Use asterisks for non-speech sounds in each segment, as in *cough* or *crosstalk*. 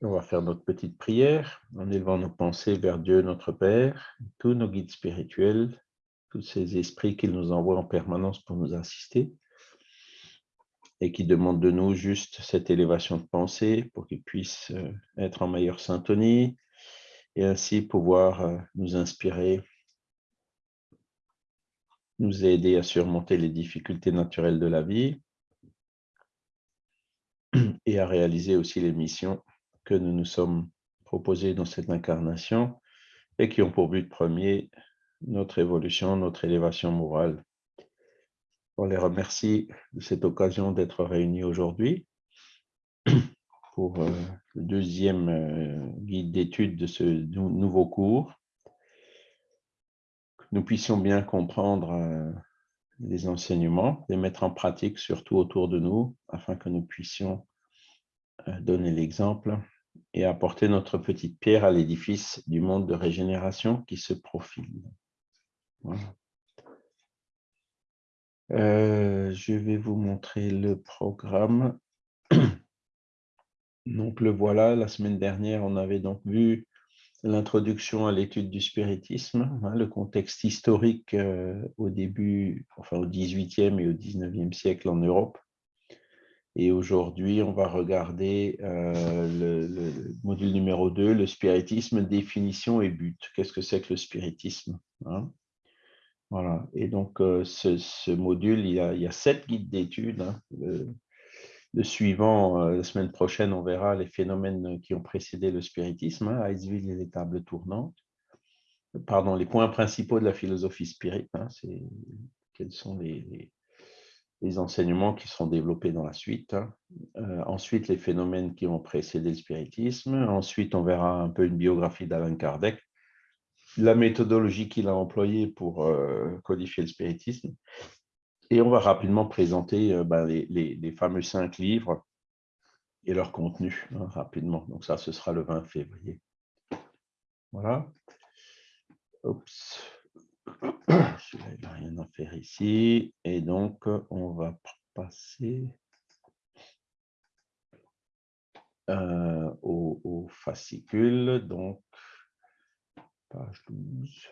On va faire notre petite prière en élevant nos pensées vers Dieu notre Père, tous nos guides spirituels, tous ces esprits qu'il nous envoie en permanence pour nous assister et qui demandent de nous juste cette élévation de pensée pour qu'ils puissent euh, être en meilleure syntonie et ainsi pouvoir euh, nous inspirer, nous aider à surmonter les difficultés naturelles de la vie et à réaliser aussi les missions que nous nous sommes proposés dans cette incarnation et qui ont pour but premier notre évolution, notre élévation morale. On les remercie de cette occasion d'être réunis aujourd'hui *clears throat* pour euh, le deuxième euh, guide d'étude de ce nouveau cours. Que nous puissions bien comprendre euh, les enseignements, les mettre en pratique surtout autour de nous afin que nous puissions donner l'exemple et apporter notre petite pierre à l'édifice du monde de régénération qui se profile. Euh, je vais vous montrer le programme. *clears throat* Donc le voilà, la semaine dernière, on avait donc vu l'introduction à l'étude du spiritisme, hein, le contexte historique euh, au début, enfin au 18e et au 19e siècle en Europe, et aujourd'hui, on va regarder euh, le, module numéro 2, le spiritisme, définition et but. Qu'est-ce que c'est que le spiritisme hein? Voilà. Et donc, euh, ce, module, il y, a, sept guides d'études. Hein. Le, suivant, euh, la semaine prochaine, on verra les phénomènes qui ont précédé le spiritisme, hein, et les tables tournantes. Pardon, les points principaux de la philosophie spirit. Hein, c'est quels sont les enseignements qui seront développés dans la suite. Hein. Euh, ensuite, les phénomènes qui ont précédé le spiritisme. Ensuite, on verra un peu une biographie d'Alain Kardec, la méthodologie qu'il a employée pour euh, codifier le spiritisme. Et on va rapidement présenter euh, ben, les, fameux cinq livres et leur contenu hein, rapidement. Donc ça, ce sera le 20 février. Voilà. Oups. Il rien à faire ici. Et donc, on va passer euh, au, fascicule. Donc, page 12.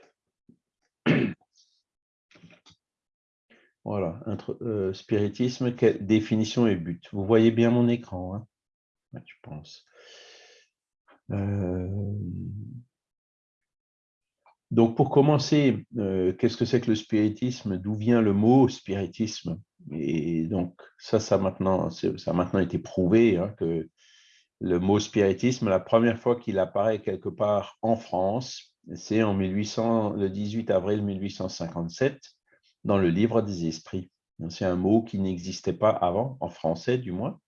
Voilà, euh, spiritisme, définition et but. Vous voyez bien mon écran, hein je pense. Euh, donc, pour commencer, euh, qu'est-ce que c'est que le spiritisme? D'où vient le mot spiritisme? Et donc, ça, ça, a maintenant été prouvé hein, que le mot spiritisme, la première fois qu'il apparaît quelque part en France, c'est en 1800, le 18 avril 1857, dans le Livre des Esprits. C'est un mot qui n'existait pas avant, en français du moins.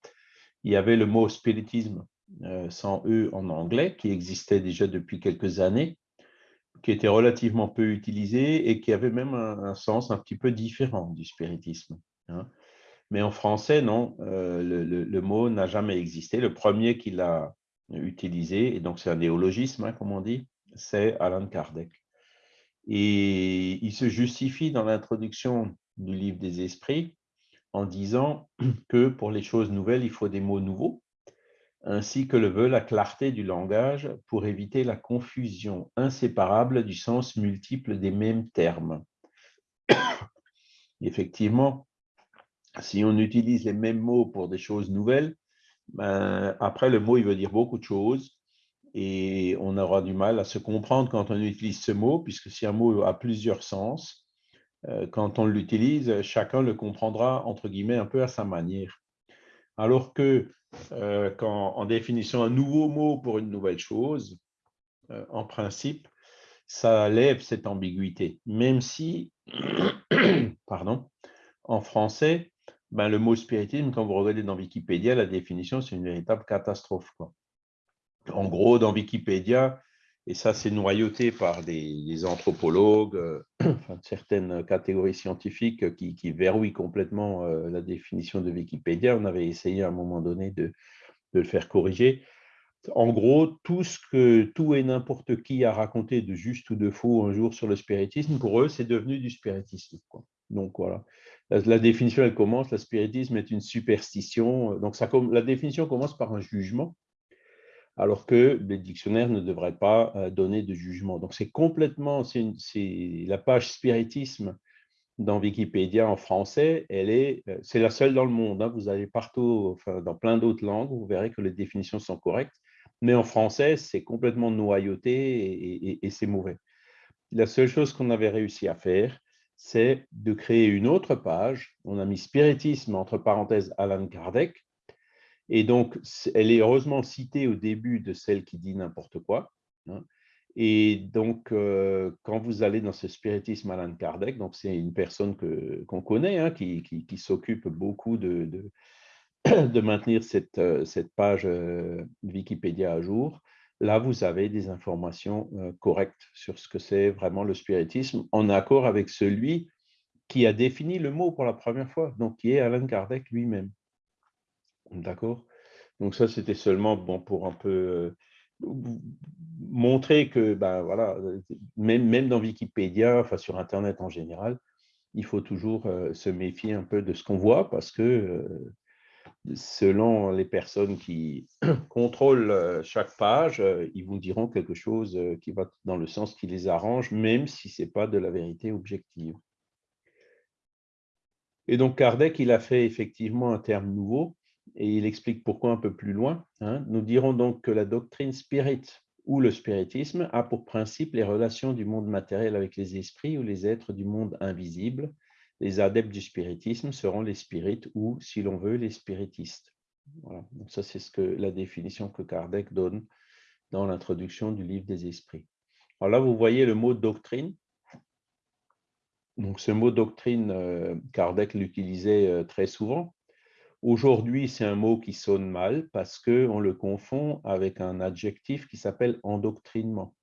Il y avait le mot spiritisme, euh, sans E en anglais, qui existait déjà depuis quelques années, qui était relativement peu utilisé et qui avait même un, sens un petit peu différent du spiritisme. Hein. Mais en français, non, euh, le, mot n'a jamais existé. Le premier qui l'a utilisé, et donc c'est un néologisme, hein, comme on dit, c'est Alan Kardec. Et il se justifie dans l'introduction du livre des esprits en disant que pour les choses nouvelles, il faut des mots nouveaux ainsi que le veut la clarté du langage pour éviter la confusion inséparable du sens multiple des mêmes termes. *coughs* Effectivement, si on utilise les mêmes mots pour des choses nouvelles, ben, après le mot il veut dire beaucoup de choses et on aura du mal à se comprendre quand on utilise ce mot, puisque si un mot a plusieurs sens, euh, quand on l'utilise, chacun le comprendra entre guillemets un peu à sa manière. Alors que euh, quand, en définissant un nouveau mot pour une nouvelle chose, euh, en principe, ça lève cette ambiguïté, même si, *coughs* pardon, en français, ben, le mot spiritisme, quand vous regardez dans Wikipédia, la définition, c'est une véritable catastrophe. En gros, dans Wikipédia, et ça c'est noyauté par des, anthropologues, euh, *clears throat* certaines catégories scientifiques qui, verrouillent complètement euh, la définition de Wikipédia. On avait essayé à un moment donné de, le faire corriger. En gros, tout ce que tout et n'importe qui a raconté de juste ou de faux un jour sur le spiritisme, pour eux, c'est devenu du spiritisme. Donc voilà. La, définition, elle commence, le spiritisme est une superstition. Donc ça, la définition commence par un jugement alors que les dictionnaires ne devraient pas euh, donner de jugement. Donc c'est complètement, c'est la page spiritisme dans Wikipédia en français, elle est, euh, c'est la seule dans le monde. Hein. Vous allez partout, dans plein d'autres langues, vous verrez que les définitions sont correctes, mais en français, c'est complètement noyauté et c'est mauvais. La seule chose qu'on avait réussi à faire, c'est de créer une autre page. On a mis spiritisme entre parenthèses Alan Kardec. Et donc, elle est heureusement citée au début de celle qui dit n'importe quoi. Hein. Et donc, euh, quand vous allez dans ce spiritisme Alan Kardec, donc c'est une personne qu'on connaît, hein, qui, s'occupe beaucoup de, *clears throat* de, maintenir cette, euh, cette page euh, Wikipédia à jour, là, vous avez des informations correctes sur ce que c'est vraiment le spiritisme, en accord avec celui qui a défini le mot pour la première fois, donc qui est Alan Kardec lui-même. D'accord Donc ça, c'était seulement bon, pour un peu montrer que, ben, voilà, même, dans Wikipédia, enfin sur Internet en général, il faut toujours se méfier un peu de ce qu'on voit parce que selon les personnes qui *clears throat* contrôlent chaque page, ils vous diront quelque chose qui va dans le sens qui les arrange, même si ce n'est pas de la vérité objective. Et donc Kardec, il a fait effectivement un terme nouveau, et il explique pourquoi un peu plus loin. Hein. Nous dirons donc que la doctrine spirit ou le spiritisme a pour principe les relations du monde matériel avec les esprits ou les êtres du monde invisible, les adeptes du spiritisme seront les spirites ou, si l'on veut, les spiritistes. Voilà. Ça, c'est la définition que Kardec donne dans l'introduction du livre des esprits. Alors là, vous voyez le mot doctrine. Donc ce mot doctrine, euh, Kardec l'utilisait euh, très souvent. Aujourd'hui, c'est un mot qui sonne mal parce qu'on le confond avec un adjectif qui s'appelle endoctrinement.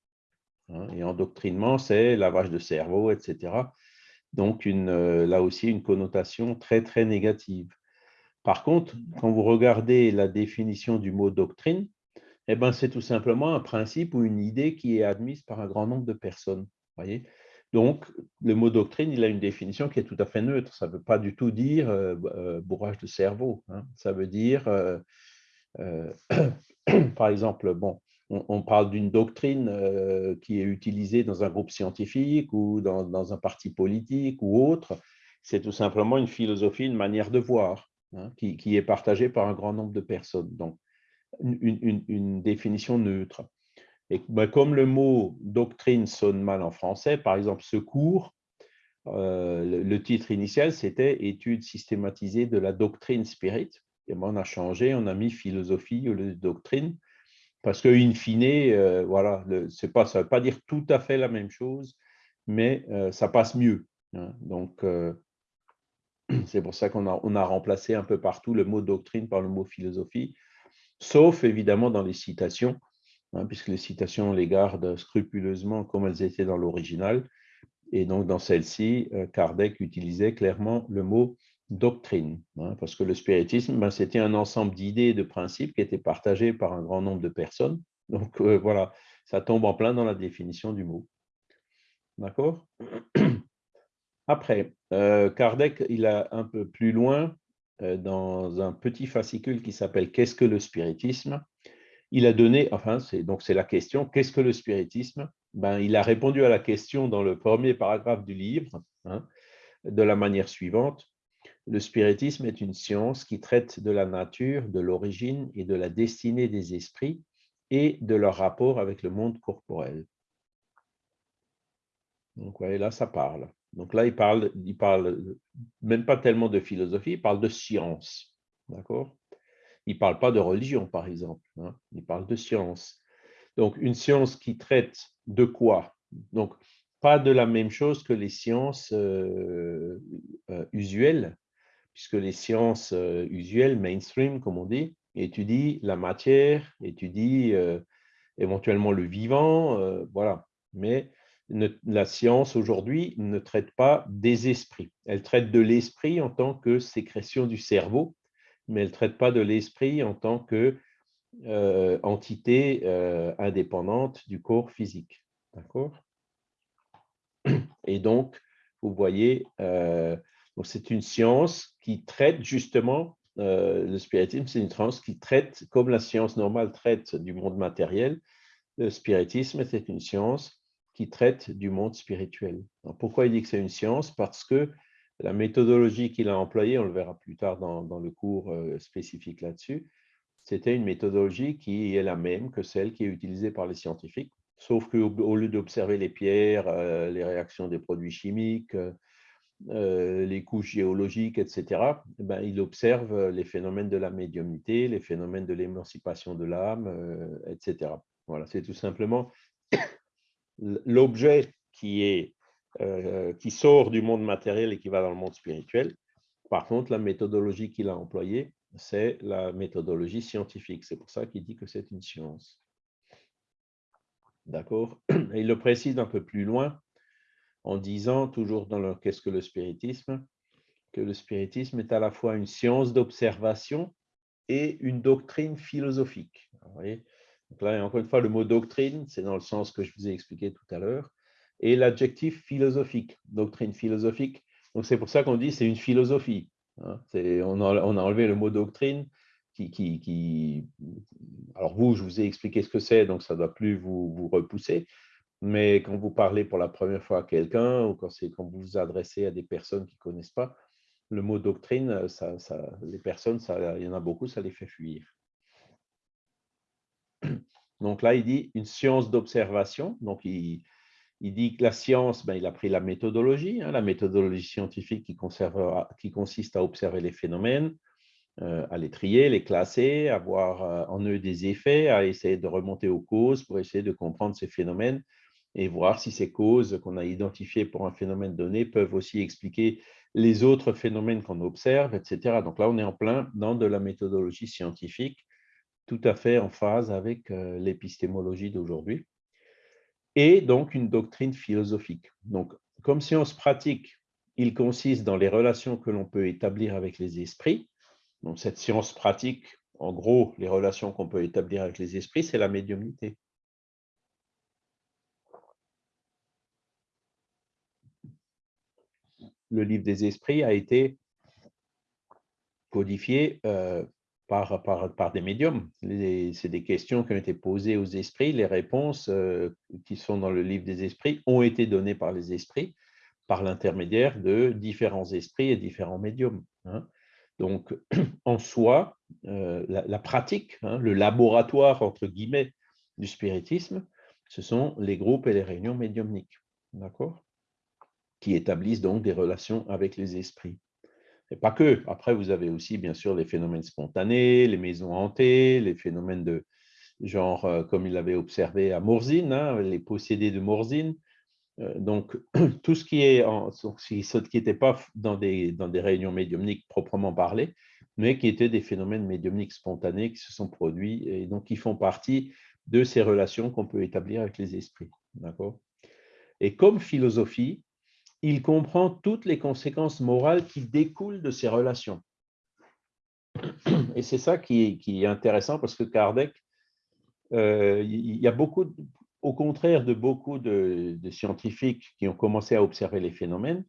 Hein. Et endoctrinement, c'est lavage de cerveau, etc donc une, euh, là aussi une connotation très très négative. Par contre, quand vous regardez la définition du mot doctrine, eh ben, c'est tout simplement un principe ou une idée qui est admise par un grand nombre de personnes. Voyez donc, le mot doctrine, il a une définition qui est tout à fait neutre. Ça ne veut pas du tout dire euh, euh, bourrage de cerveau. Hein. Ça veut dire, *clears throat* par exemple, on, parle d'une doctrine euh, qui est utilisée dans un groupe scientifique ou dans, un parti politique ou autre. C'est tout simplement une philosophie, une manière de voir hein, qui, est partagée par un grand nombre de personnes. Donc, une, définition neutre. Et ben, comme le mot doctrine sonne mal en français, par exemple, secours, euh, le, titre initial, c'était Étude systématisée de la doctrine spirit. Et ben, on a changé, on a mis philosophie ou doctrine parce que, in fine, euh, voilà, pas, ça ne veut pas dire tout à fait la même chose, mais euh, ça passe mieux. Hein. Donc, *clears throat* c'est pour ça qu'on a, on a remplacé un peu partout le mot doctrine par le mot philosophie, sauf évidemment dans les citations, hein, puisque les citations, on les garde scrupuleusement comme elles étaient dans l'original. Et donc, dans celle-ci, Kardec utilisait clairement le mot doctrine, hein, parce que le spiritisme, ben, c'était un ensemble d'idées et de principes qui étaient partagés par un grand nombre de personnes. Donc euh, voilà, ça tombe en plein dans la définition du mot. D'accord? Après, euh, Kardec, il a un peu plus loin, euh, dans un petit fascicule qui s'appelle « Qu'est-ce que le spiritisme ?» Il a donné, enfin, c'est donc c'est la question, qu'est-ce que le spiritisme? Ben, Il a répondu à la question dans le premier paragraphe du livre, hein, de la manière suivante. Le spiritisme est une science qui traite de la nature, de l'origine et de la destinée des esprits et de leur rapport avec le monde corporel. Donc, voyez, là, ça parle. Donc là, il parle, il parle même pas tellement de philosophie, il parle de science. D'accord? Il ne parle pas de religion, par exemple. Hein. il parle de science. Donc, une science qui traite de quoi? Donc, pas de la même chose que les sciences euh, euh, usuelles, puisque les sciences euh, usuelles, mainstream, comme on dit, étudient la matière, étudient éventuellement le vivant, voilà. Mais la science aujourd'hui ne traite pas des esprits. Elle traite de l'esprit en tant que sécrétion du cerveau, mais elle ne traite pas de l'esprit en tant que entité indépendante du corps physique. D'accord? Et donc, vous voyez, c'est une science qui traite justement le spiritisme, c'est une science qui traite, comme la science normale traite du monde matériel, le spiritisme c'est une science qui traite du monde spirituel. pourquoi il dit que c'est une science? Parce que la méthodologie qu'il a employée, on le verra plus tard dans, le cours spécifique là-dessus, c'était une méthodologie qui est la même que celle qui est utilisée par les scientifiques, sauf qu'au lieu d'observer les pierres, les réactions des produits chimiques, les couches géologiques, etc., ben, il observe les phénomènes de la médiumnité, les phénomènes de l'émancipation de l'âme, etc. Voilà, c'est tout simplement *coughs* l'objet qui, est, euh, qui sort du monde matériel et qui va dans le monde spirituel. Par contre, la méthodologie qu'il a employée, c'est la méthodologie scientifique. C'est pour ça qu'il dit que c'est une science. D'accord? Il le précise un peu plus loin en disant, toujours dans le Qu'est-ce que le spiritisme? que le spiritisme est à la fois une science d'observation et une doctrine philosophique. Vous voyez? Là, encore une fois, le mot doctrine, c'est dans le sens que je vous ai expliqué tout à l'heure, et l'adjectif philosophique, doctrine philosophique. Donc c'est pour ça qu'on dit c'est une philosophie. Hein. On, a, enlevé le mot doctrine qui, Alors vous, je vous ai expliqué ce que c'est, donc ça ne doit plus vous, repousser. Mais quand vous parlez pour la première fois à quelqu'un ou quand, vous vous adressez à des personnes qui ne connaissent pas, le mot doctrine, les personnes, il y en a beaucoup, ça les fait fuir. Donc là, il dit une science d'observation. Donc, il, dit que la science, ben, il a pris la méthodologie, hein, la méthodologie scientifique qui, qui, consiste à observer les phénomènes, euh, à les trier, les classer, à voir euh, en eux des effets, à essayer de remonter aux causes pour essayer de comprendre ces phénomènes et voir si ces causes qu'on a identifiées pour un phénomène donné peuvent aussi expliquer les autres phénomènes qu'on observe, etc. Donc là, on est en plein dans de la méthodologie scientifique tout à fait en phase avec euh, l'épistémologie d'aujourd'hui, et donc une doctrine philosophique. Donc, comme science pratique, il consiste dans les relations que l'on peut établir avec les esprits. Donc, cette science pratique, en gros, les relations qu'on peut établir avec les esprits, c'est la médiumnité. Le livre des esprits a été codifié euh, par, des médiums. C'est des questions qui ont été posées aux esprits. Les réponses euh, qui sont dans le livre des esprits ont été données par les esprits par l'intermédiaire de différents esprits et différents médiums. Hein. Donc, *clears throat* en soi, euh, la, pratique, hein, le laboratoire, entre guillemets, du spiritisme, ce sont les groupes et les réunions médiumniques, Qui établissent donc des relations avec les esprits. Et pas que. Après, vous avez aussi, bien sûr, les phénomènes spontanés, les maisons hantées, les phénomènes de genre, euh, comme il l'avait observé à Morzine, hein, les possédés de Morzine. Euh, donc, *clears throat* tout ce qui est n'était pas dans des, dans des réunions médiumniques proprement parlées, mais qui étaient des phénomènes médiumniques spontanés qui se sont produits et donc qui font partie de ces relations qu'on peut établir avec les esprits. D'accord? Et comme philosophie, il comprend toutes les conséquences morales qui découlent de ces relations. Et c'est ça qui est, intéressant parce que Kardec, euh, il y a beaucoup, au contraire de beaucoup de, scientifiques qui ont commencé à observer les phénomènes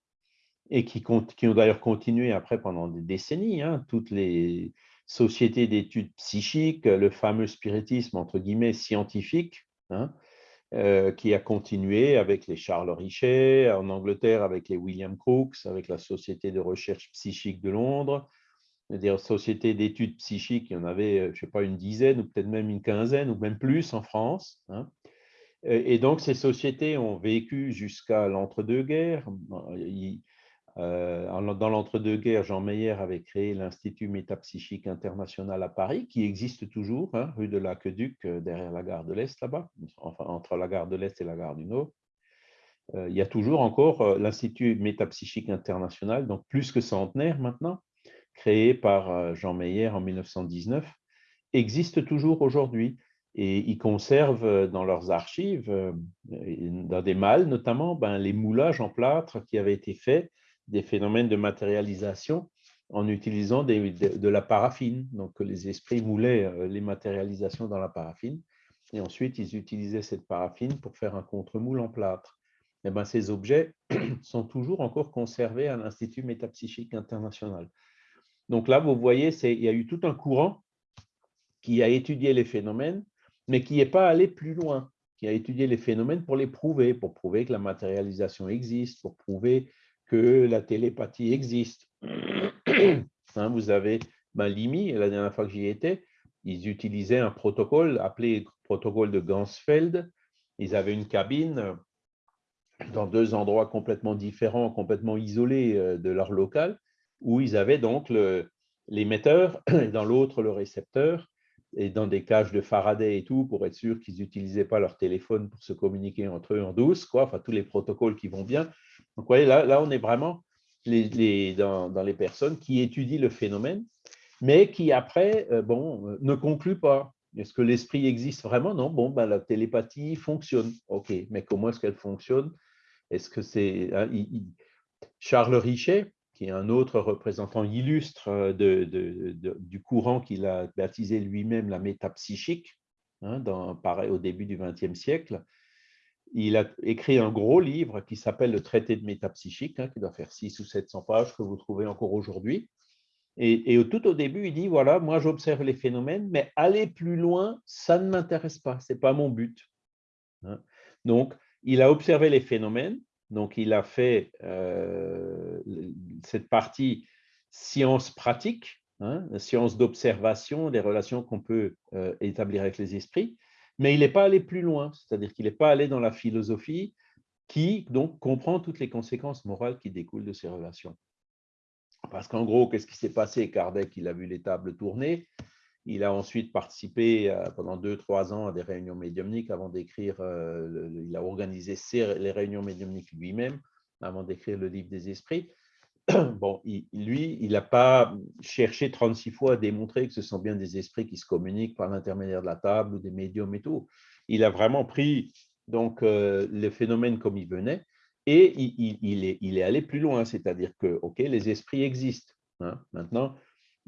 et qui, ont d'ailleurs continué après pendant des décennies, hein, toutes les sociétés d'études psychiques, le fameux spiritisme entre guillemets scientifique, hein, euh, qui a continué avec les Charles Richet, en Angleterre avec les William Crookes, avec la Société de recherche psychique de Londres, des sociétés d'études psychiques, il y en avait, euh, je ne sais pas, une dizaine ou peut-être même une quinzaine ou même plus en France. Hein. Et donc, ces sociétés ont vécu jusqu'à l'entre-deux-guerres. Euh, dans l'entre-deux-guerres, Jean Meyer avait créé l'Institut métapsychique international à Paris, qui existe toujours, hein, rue de l'Aqueduc, euh, derrière la gare de l'Est, là-bas, enfin entre la gare de l'Est et la gare du Nord. Euh, il y a toujours encore l'Institut métapsychique international, donc plus que centenaire maintenant, créé par Jean Meyer en 1919, existe toujours aujourd'hui. Et ils conservent dans leurs archives, dans des malles notamment, ben, les moulages en plâtre qui avaient été faits des phénomènes de matérialisation en utilisant de, la paraffine. Donc, les esprits moulaient euh, les matérialisations dans la paraffine. Et ensuite, ils utilisaient cette paraffine pour faire un contre-moule en plâtre. Et eh ben, ces objets *clears throat* sont toujours encore conservés à l'Institut métapsychique international. Donc là, vous voyez, il y a eu tout un courant qui a étudié les phénomènes, mais qui n'est pas allé plus loin, qui a étudié les phénomènes pour les prouver, pour prouver que la matérialisation existe, pour prouver que la télépathie existe. *coughs* Hein, vous avez ben, Limi, la dernière fois que j'y étais, ils utilisaient un protocole appelé protocole de Gansfeld. Ils avaient une cabine dans deux endroits complètement différents, complètement isolés euh, de leur local, où ils avaient donc l'émetteur et dans l'autre le récepteur, et dans des cages de Faraday et tout, pour être sûr qu'ils n'utilisaient pas leur téléphone pour se communiquer entre eux en douce, quoi, enfin tous les protocoles qui vont bien. Donc, vous voyez, là, là on est vraiment dans, les personnes qui étudient le phénomène, mais qui après, euh, bon, euh, ne concluent pas. Est-ce que l'esprit existe vraiment? Non, bon, ben, la télépathie fonctionne. OK, mais comment est-ce qu'elle fonctionne? Est-ce que c'est... Hein, Charles Richet, qui est un autre représentant illustre euh, du courant qu'il a baptisé lui-même la métapsychique, hein, pareil, au début du XXe siècle. Il a écrit un gros livre qui s'appelle le traité de métapsychique, hein, qui doit faire 6 ou 700 pages, que vous trouvez encore aujourd'hui. Et, tout au début, il dit, voilà, moi j'observe les phénomènes, mais aller plus loin, ça ne m'intéresse pas, ce n'est pas mon but. Hein. Donc, il a observé les phénomènes, donc, il a fait euh, cette partie science pratique, hein, science d'observation des relations qu'on peut euh, établir avec les esprits, mais il n'est pas allé plus loin, c'est-à-dire qu'il n'est pas allé dans la philosophie qui donc comprend toutes les conséquences morales qui découlent de ces relations. Parce qu'en gros, qu'est-ce qui s'est passé? Kardec, il a vu les tables tourner, il a ensuite participé euh, pendant deux, trois ans à des réunions médiumniques avant d'écrire, euh, il a organisé les réunions médiumniques lui-même avant d'écrire le livre des esprits. *clears throat* Bon, lui, il n'a pas cherché 36 fois à démontrer que ce sont bien des esprits qui se communiquent par l'intermédiaire de la table ou des médiums et tout. Il a vraiment pris donc euh, les phénomènes comme ils venaient et il, est, il allé plus loin, c'est-à-dire que, OK, les esprits existent. Hein. Maintenant,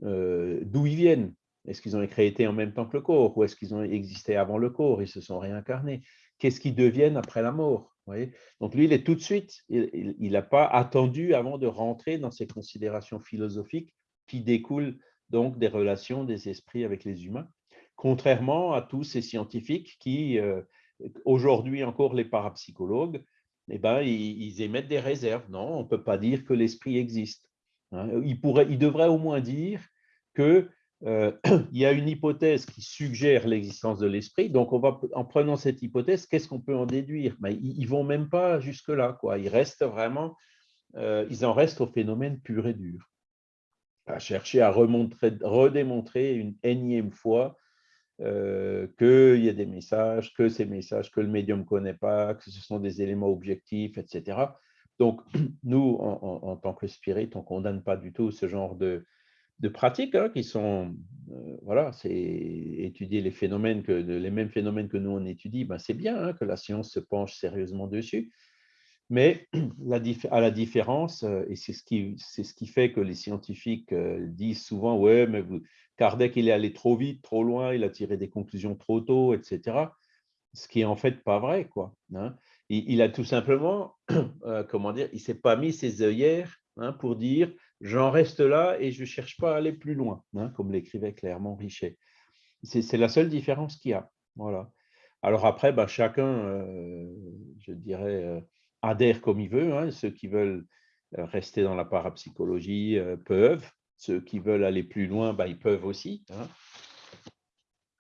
d'où ils viennent? Est-ce qu'ils ont été en même temps que le corps ou est-ce qu'ils ont existé avant le corps? Ils se sont réincarnés. Qu'est-ce qu'ils deviennent après la mort? Donc lui, il est tout de suite, il n'a pas attendu avant de rentrer dans ces considérations philosophiques qui découlent donc des relations des esprits avec les humains, contrairement à tous ces scientifiques qui, euh, aujourd'hui encore les parapsychologues, eh ben, ils, émettent des réserves. Non, on ne peut pas dire que l'esprit existe. Hein. Il, pourrait, il devrait au moins dire que euh, *clears throat* il y a une hypothèse qui suggère l'existence de l'esprit. Donc, on va, en prenant cette hypothèse, qu'est-ce qu'on peut en déduire? Ben, Ils ne vont même pas jusque-là. Ils restent vraiment, euh, ils en restent au phénomène pur et dur, à chercher à redémontrer une énième fois euh, qu'il y a des messages, que ces messages que le médium ne connaît pas, que ce sont des éléments objectifs, etc. Donc, *clears throat* nous, en, tant que spirit, on ne condamne pas du tout ce genre de, de pratiques hein, qui sont, euh, voilà, c'est étudier les phénomènes, que, les mêmes phénomènes que nous on étudie, ben c'est bien hein, que la science se penche sérieusement dessus, mais *clears throat* à la différence, euh, et c'est ce, qui, ce qui fait que les scientifiques euh, disent souvent, ouais, mais vous, Kardec, il est allé trop vite, trop loin, il a tiré des conclusions trop tôt, etc. Ce qui est en fait pas vrai, quoi. Hein. Il, a tout simplement, *clears throat* comment dire, il s'est pas mis ses œillères pour dire j'en reste là et je ne cherche pas à aller plus loin, hein, comme l'écrivait clairement Richet. C'est la seule différence qu'il y a. Alors après, bah, chacun, euh, je dirais, euh, adhère comme il veut. Hein. Ceux qui veulent euh, rester dans la parapsychologie peuvent. Ceux qui veulent aller plus loin, bah, ils peuvent aussi. Hein.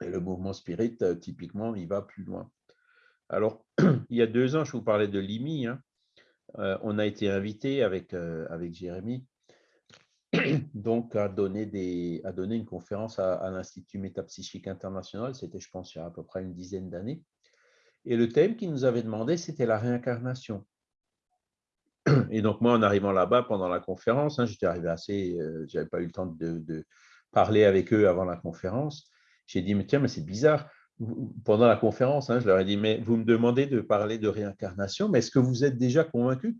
Et le mouvement spirit, typiquement, il va plus loin. Alors, *clears throat* il y a deux ans, je vous parlais de Limi. on a été invité avec, avec Jérémy *clears throat* donc à donner, des, à donner une conférence à, l'Institut métapsychique international, c'était je pense il y a à peu près une dizaine d'années. Et le thème qu'il nous avait demandé, c'était la réincarnation. *clears throat* Et donc moi, en arrivant là-bas pendant la conférence, hein, j'étais arrivé assez, euh, j'avais pas eu le temps de, parler avec eux avant la conférence. J'ai dit, mais tiens, mais c'est bizarre. Pendant la conférence, hein, je leur ai dit, mais vous me demandez de parler de réincarnation, mais est-ce que vous êtes déjà convaincu?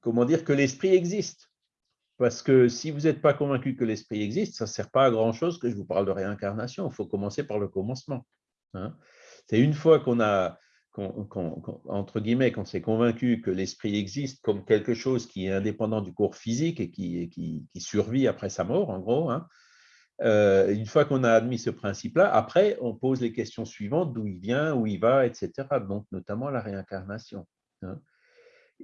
Comment dire que l'esprit existe? Parce que si vous n'êtes pas convaincu que l'esprit existe, ça ne sert pas à grand-chose que je vous parle de réincarnation. Il faut commencer par le commencement. Hein. C'est une fois qu'on a entre guillemets, qu'on s'est convaincu que l'esprit existe comme quelque chose qui est indépendant du corps physique et qui, survit après sa mort, en gros, hein, euh, une fois qu'on a admis ce principe-là, après, on pose les questions suivantes, d'où il vient, où il va, etc. Donc, notamment la réincarnation. Hein.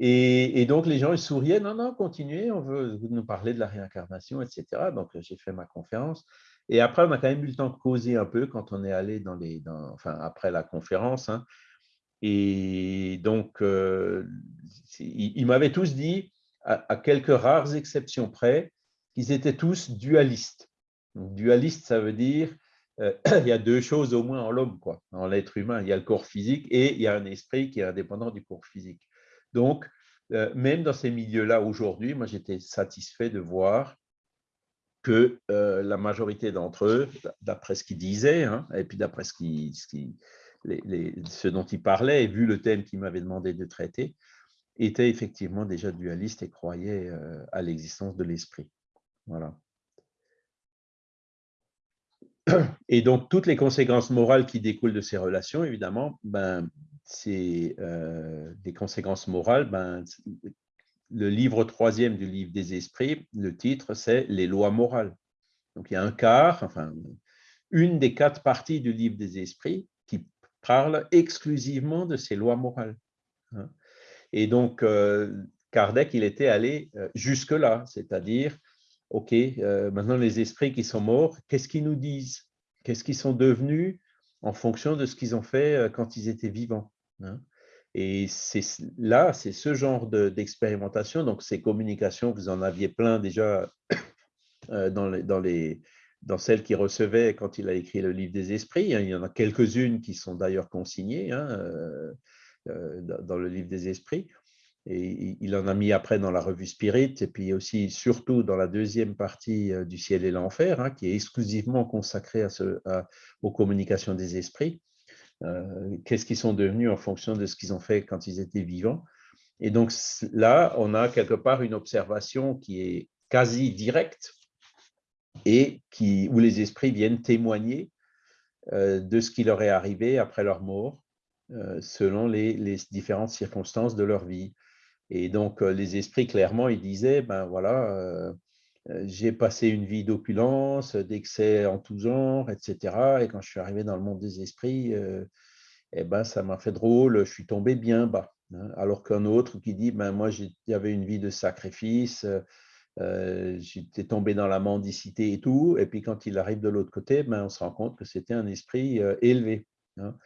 Et, donc, les gens, ils souriaient, non, non, continuez, on veut nous parler de la réincarnation, etc. Donc, j'ai fait ma conférence. Et après, on a quand même eu le temps de causer un peu quand on est allé dans les, enfin, après la conférence. Hein. Et donc, euh, ils, m'avaient tous dit, à, quelques rares exceptions près, qu'ils étaient tous dualistes. dualiste, ça veut dire euh, *clears throat* il y a deux choses au moins en l'homme, quoi, en l'être humain. Il y a le corps physique et il y a un esprit qui est indépendant du corps physique. Donc, euh, même dans ces milieux-là aujourd'hui, moi j'étais satisfait de voir que la majorité d'entre eux, d'après ce qu'ils disaient, hein, et puis d'après ce dont il parlait, et vu le thème qu'il m'avait demandé de traiter, était effectivement déjà dualiste et croyait euh, à l'existence de l'esprit. Voilà. Et donc, toutes les conséquences morales qui découlent de ces relations, évidemment, ben, c'est euh, des conséquences morales. Ben, le livre troisième du livre des esprits, le titre, c'est Les lois morales. Donc, il y a un quart, enfin, une des quatre parties du livre des esprits parle exclusivement de ces lois morales. Hein. Et donc, euh, Kardec, il était allé euh, jusque-là, c'est-à-dire, OK, maintenant les esprits qui sont morts, qu'est-ce qu'ils nous disent? Qu'est-ce qu'ils sont devenus en fonction de ce qu'ils ont fait quand ils étaient vivants? Hein. Et là, c'est ce genre d'expérimentation, donc ces communications, vous en aviez plein déjà *coughs* dans dans les, dans celles qu'il recevait quand il a écrit le livre des esprits. Hein, il y en a quelques-unes qui sont d'ailleurs consignées hein, euh, euh, dans le livre des esprits. Et il en a mis après dans la revue Spirit, et puis aussi surtout dans la deuxième partie euh, du ciel et l'enfer, hein, qui est exclusivement consacrée aux communications des esprits. Qu'est-ce qu'ils sont devenus en fonction de ce qu'ils ont fait quand ils étaient vivants. Et donc là, on a quelque part une observation qui est quasi directe et qui, où les esprits viennent témoigner euh, de ce qui leur est arrivé après leur mort, euh, selon les, différentes circonstances de leur vie. Et donc, euh, les esprits, clairement, ils disaient, ben voilà, j'ai passé une vie d'opulence, d'excès en tout genre, etc. Et quand je suis arrivé dans le monde des esprits, eh ben, ça m'a fait drôle, je suis tombé bien bas. Hein. alors qu'un autre qui dit, ben, moi, j'avais une vie de sacrifice, euh, j'étais tombé dans la mendicité et tout. Et puis quand il arrive de l'autre côté, ben, on se rend compte que c'était un esprit euh, élevé. Hein.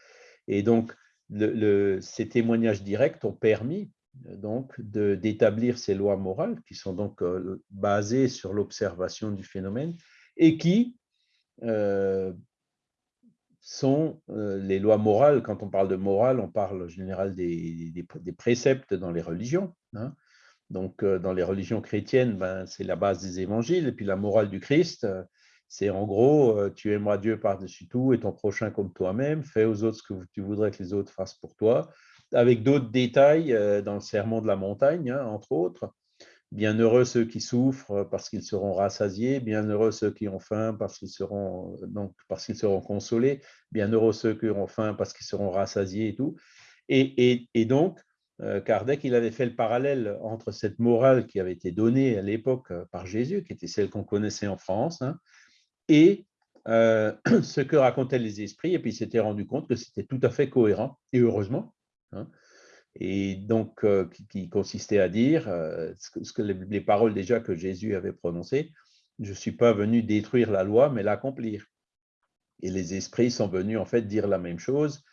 Et donc, ces témoignages directs ont permis euh, donc d'établir ces lois morales qui sont donc basées sur l'observation du phénomène et qui sont les lois morales. Quand on parle de morale, on parle en général des, des, préceptes dans les religions. Hein. Donc, euh, dans les religions chrétiennes, ben, c'est la base des évangiles. Et puis, la morale du Christ, euh, c'est en gros, euh, tu aimeras Dieu par-dessus tout et ton prochain comme toi-même. Fais aux autres ce que tu voudrais que les autres fassent pour toi. Avec d'autres détails dans le serment de la montagne, hein, entre autres. Bienheureux ceux qui souffrent parce qu'ils seront rassasiés. Bienheureux ceux qui ont faim parce qu'ils seront, seront consolés. Bienheureux ceux qui auront faim parce qu'ils seront rassasiés et tout. Et, donc, euh, Kardec il avait fait le parallèle entre cette morale qui avait été donnée à l'époque euh, par Jésus, qui était celle qu'on connaissait en France, hein, et euh, *clears throat* ce que racontaient les esprits, et puis il s'était rendu compte que c'était tout à fait cohérent, et heureusement. Hein. et donc, qui, consistait à dire ce que, les, paroles déjà que Jésus avait prononcées, je ne suis pas venu détruire la loi, mais l'accomplir. Et les esprits sont venus en fait dire la même chose,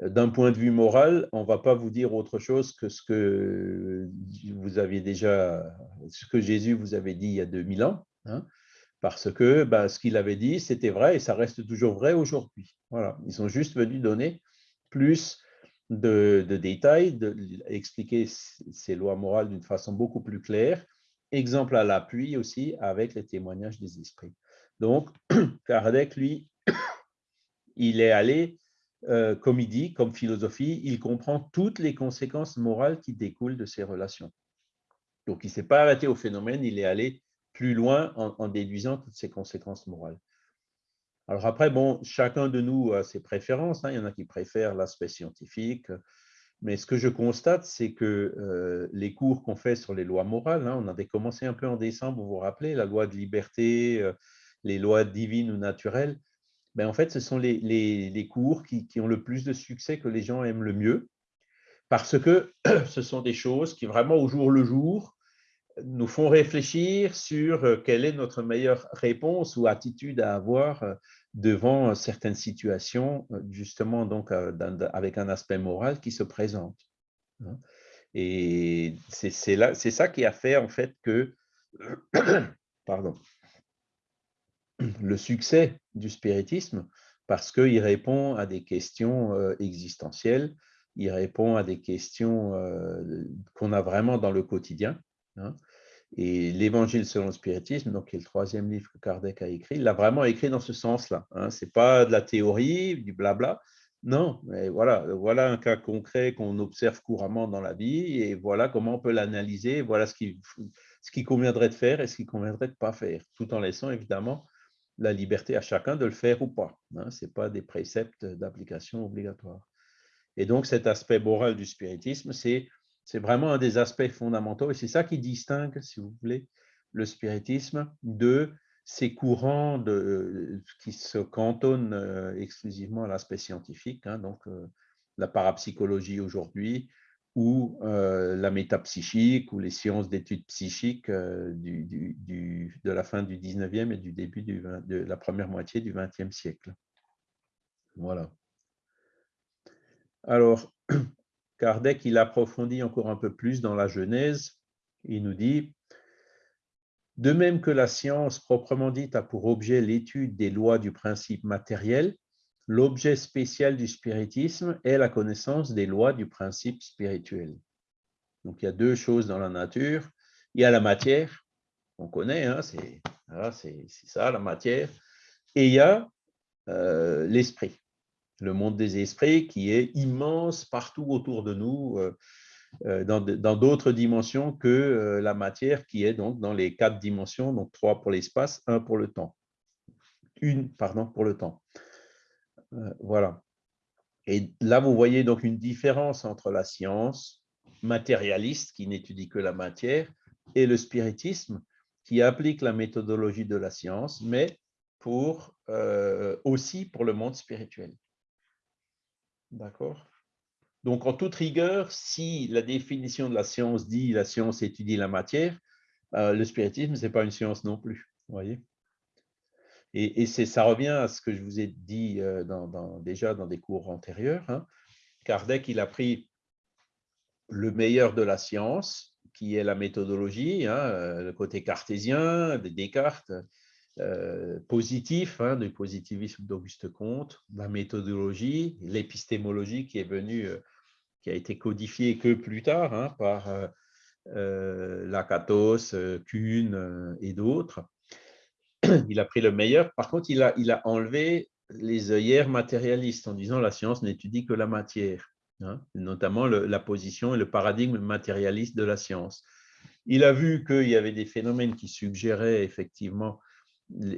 d'un point de vue moral, on ne va pas vous dire autre chose que ce que vous aviez déjà, ce que Jésus vous avait dit il y a 2000 ans, hein, parce que bah, ce qu'il avait dit, c'était vrai et ça reste toujours vrai aujourd'hui. Voilà, ils sont juste venus donner plus de, détails, de, expliquer ces lois morales d'une façon beaucoup plus claire, exemple à l'appui aussi avec les témoignages des esprits. Donc, *clears throat* Kardec, lui, *clears throat* il est allé euh, comme il dit, comme philosophie, il comprend toutes les conséquences morales qui découlent de ces relations. Donc, il ne s'est pas arrêté au phénomène, il est allé plus loin en, déduisant toutes ces conséquences morales. Alors après, bon, chacun de nous a ses préférences. Hein. Il y en a qui préfèrent l'aspect scientifique. Mais ce que je constate, c'est que euh, les cours qu'on fait sur les lois morales, hein, on avait commencé un peu en décembre, vous vous rappelez, la loi de liberté, euh, les lois divines ou naturelles, ben, en fait, ce sont les, les, cours qui, qui, ont le plus de succès, que les gens aiment le mieux, parce que *clears throat* ce sont des choses qui vraiment au jour le jour nous font réfléchir sur euh, quelle est notre meilleure réponse ou attitude à avoir euh, devant certaines situations, euh, justement donc avec un aspect moral qui se présente. Hein. Et c'est ça qui a fait en fait que *coughs* pardon, *coughs* le succès du spiritisme, parce qu'il répond à des questions existentielles, il répond à des questions qu'on a vraiment dans le quotidien, Hein. Et l'Évangile selon le spiritisme, donc, qui est le troisième livre que Kardec a écrit, l'a vraiment écrit dans ce sens-là. Hein. Ce n'est pas de la théorie, du blabla. Non, mais voilà, voilà un cas concret qu'on observe couramment dans la vie et voilà comment on peut l'analyser, voilà ce qui, ce qui conviendrait de faire et ce qui conviendrait de ne pas faire, tout en laissant évidemment la liberté à chacun de le faire ou pas. Hein. Ce n'est pas des préceptes d'application obligatoires. Et donc cet aspect moral du spiritisme, c'est c'est vraiment un des aspects fondamentaux et c'est ça qui distingue, si vous voulez, le spiritisme de ces courants de, qui se cantonnent euh, exclusivement à l'aspect scientifique, hein, donc euh, la parapsychologie aujourd'hui, ou euh, la métapsychique, ou les sciences d'études psychiques de la fin du 19e et du début de la première moitié du 20e siècle. Voilà. Alors, *clears throat* Kardec, il approfondit encore un peu plus dans la Genèse. Il nous dit De même que la science proprement dite a pour objet l'étude des lois du principe matériel, l'objet spécial du spiritisme est la connaissance des lois du principe spirituel. Donc il y a deux choses dans la nature. Il y a la matière, on connaît, hein, c'est ça la matière, et il y a euh, l'esprit le monde des esprits qui est immense partout autour de nous, euh, euh, dans d'autres dimensions que euh, la matière qui est donc dans les quatre dimensions, donc trois pour l'espace, un pour le temps. Une, pardon, pour le temps. voilà. Et là, vous voyez donc une différence entre la science matérialiste qui n'étudie que la matière et le spiritisme qui applique la méthodologie de la science, mais pour, aussi pour le monde spirituel. D'accord Donc, en toute rigueur, si la définition de la science dit la science étudie la matière, euh, le spiritisme, ce n'est pas une science non plus. voyez et, et ça revient à ce que je vous ai dit euh, dans, déjà dans des cours antérieurs. Hein. Kardec, il a pris le meilleur de la science, qui est la méthodologie, hein, euh, le côté cartésien de Descartes, euh, positif, hein, du positivisme d'Auguste Comte, la méthodologie, l'épistémologie qui est venue, euh, qui a été codifiée que plus tard hein, par euh, Lakatos, Kuhn et d'autres. *clears throat* Il a pris le meilleur. Par contre, il a, il a enlevé les œillères matérialistes en disant la science n'étudie que la matière, hein, notamment la position et le paradigme matérialiste de la science. Il a vu qu'il y avait des phénomènes qui suggéraient effectivement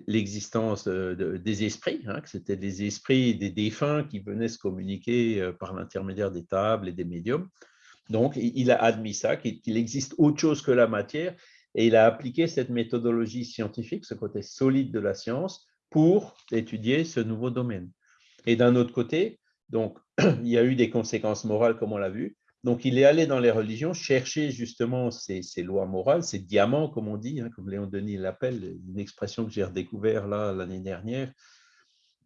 l'existence des esprits, hein, que c'était des esprits des défunts qui venaient se communiquer euh, par l'intermédiaire des tables et des médiums. Donc, il a admis ça, qu'il existe autre chose que la matière, et il a appliqué cette méthodologie scientifique, ce côté solide de la science, pour étudier ce nouveau domaine. Et d'un autre côté, donc, *clears throat* il y a eu des conséquences morales, comme on l'a vu, donc, il est allé dans les religions chercher justement ces, lois morales, ces diamants, comme on dit, hein, comme Léon Denis l'appelle, une expression que j'ai redécouvert là l'année dernière,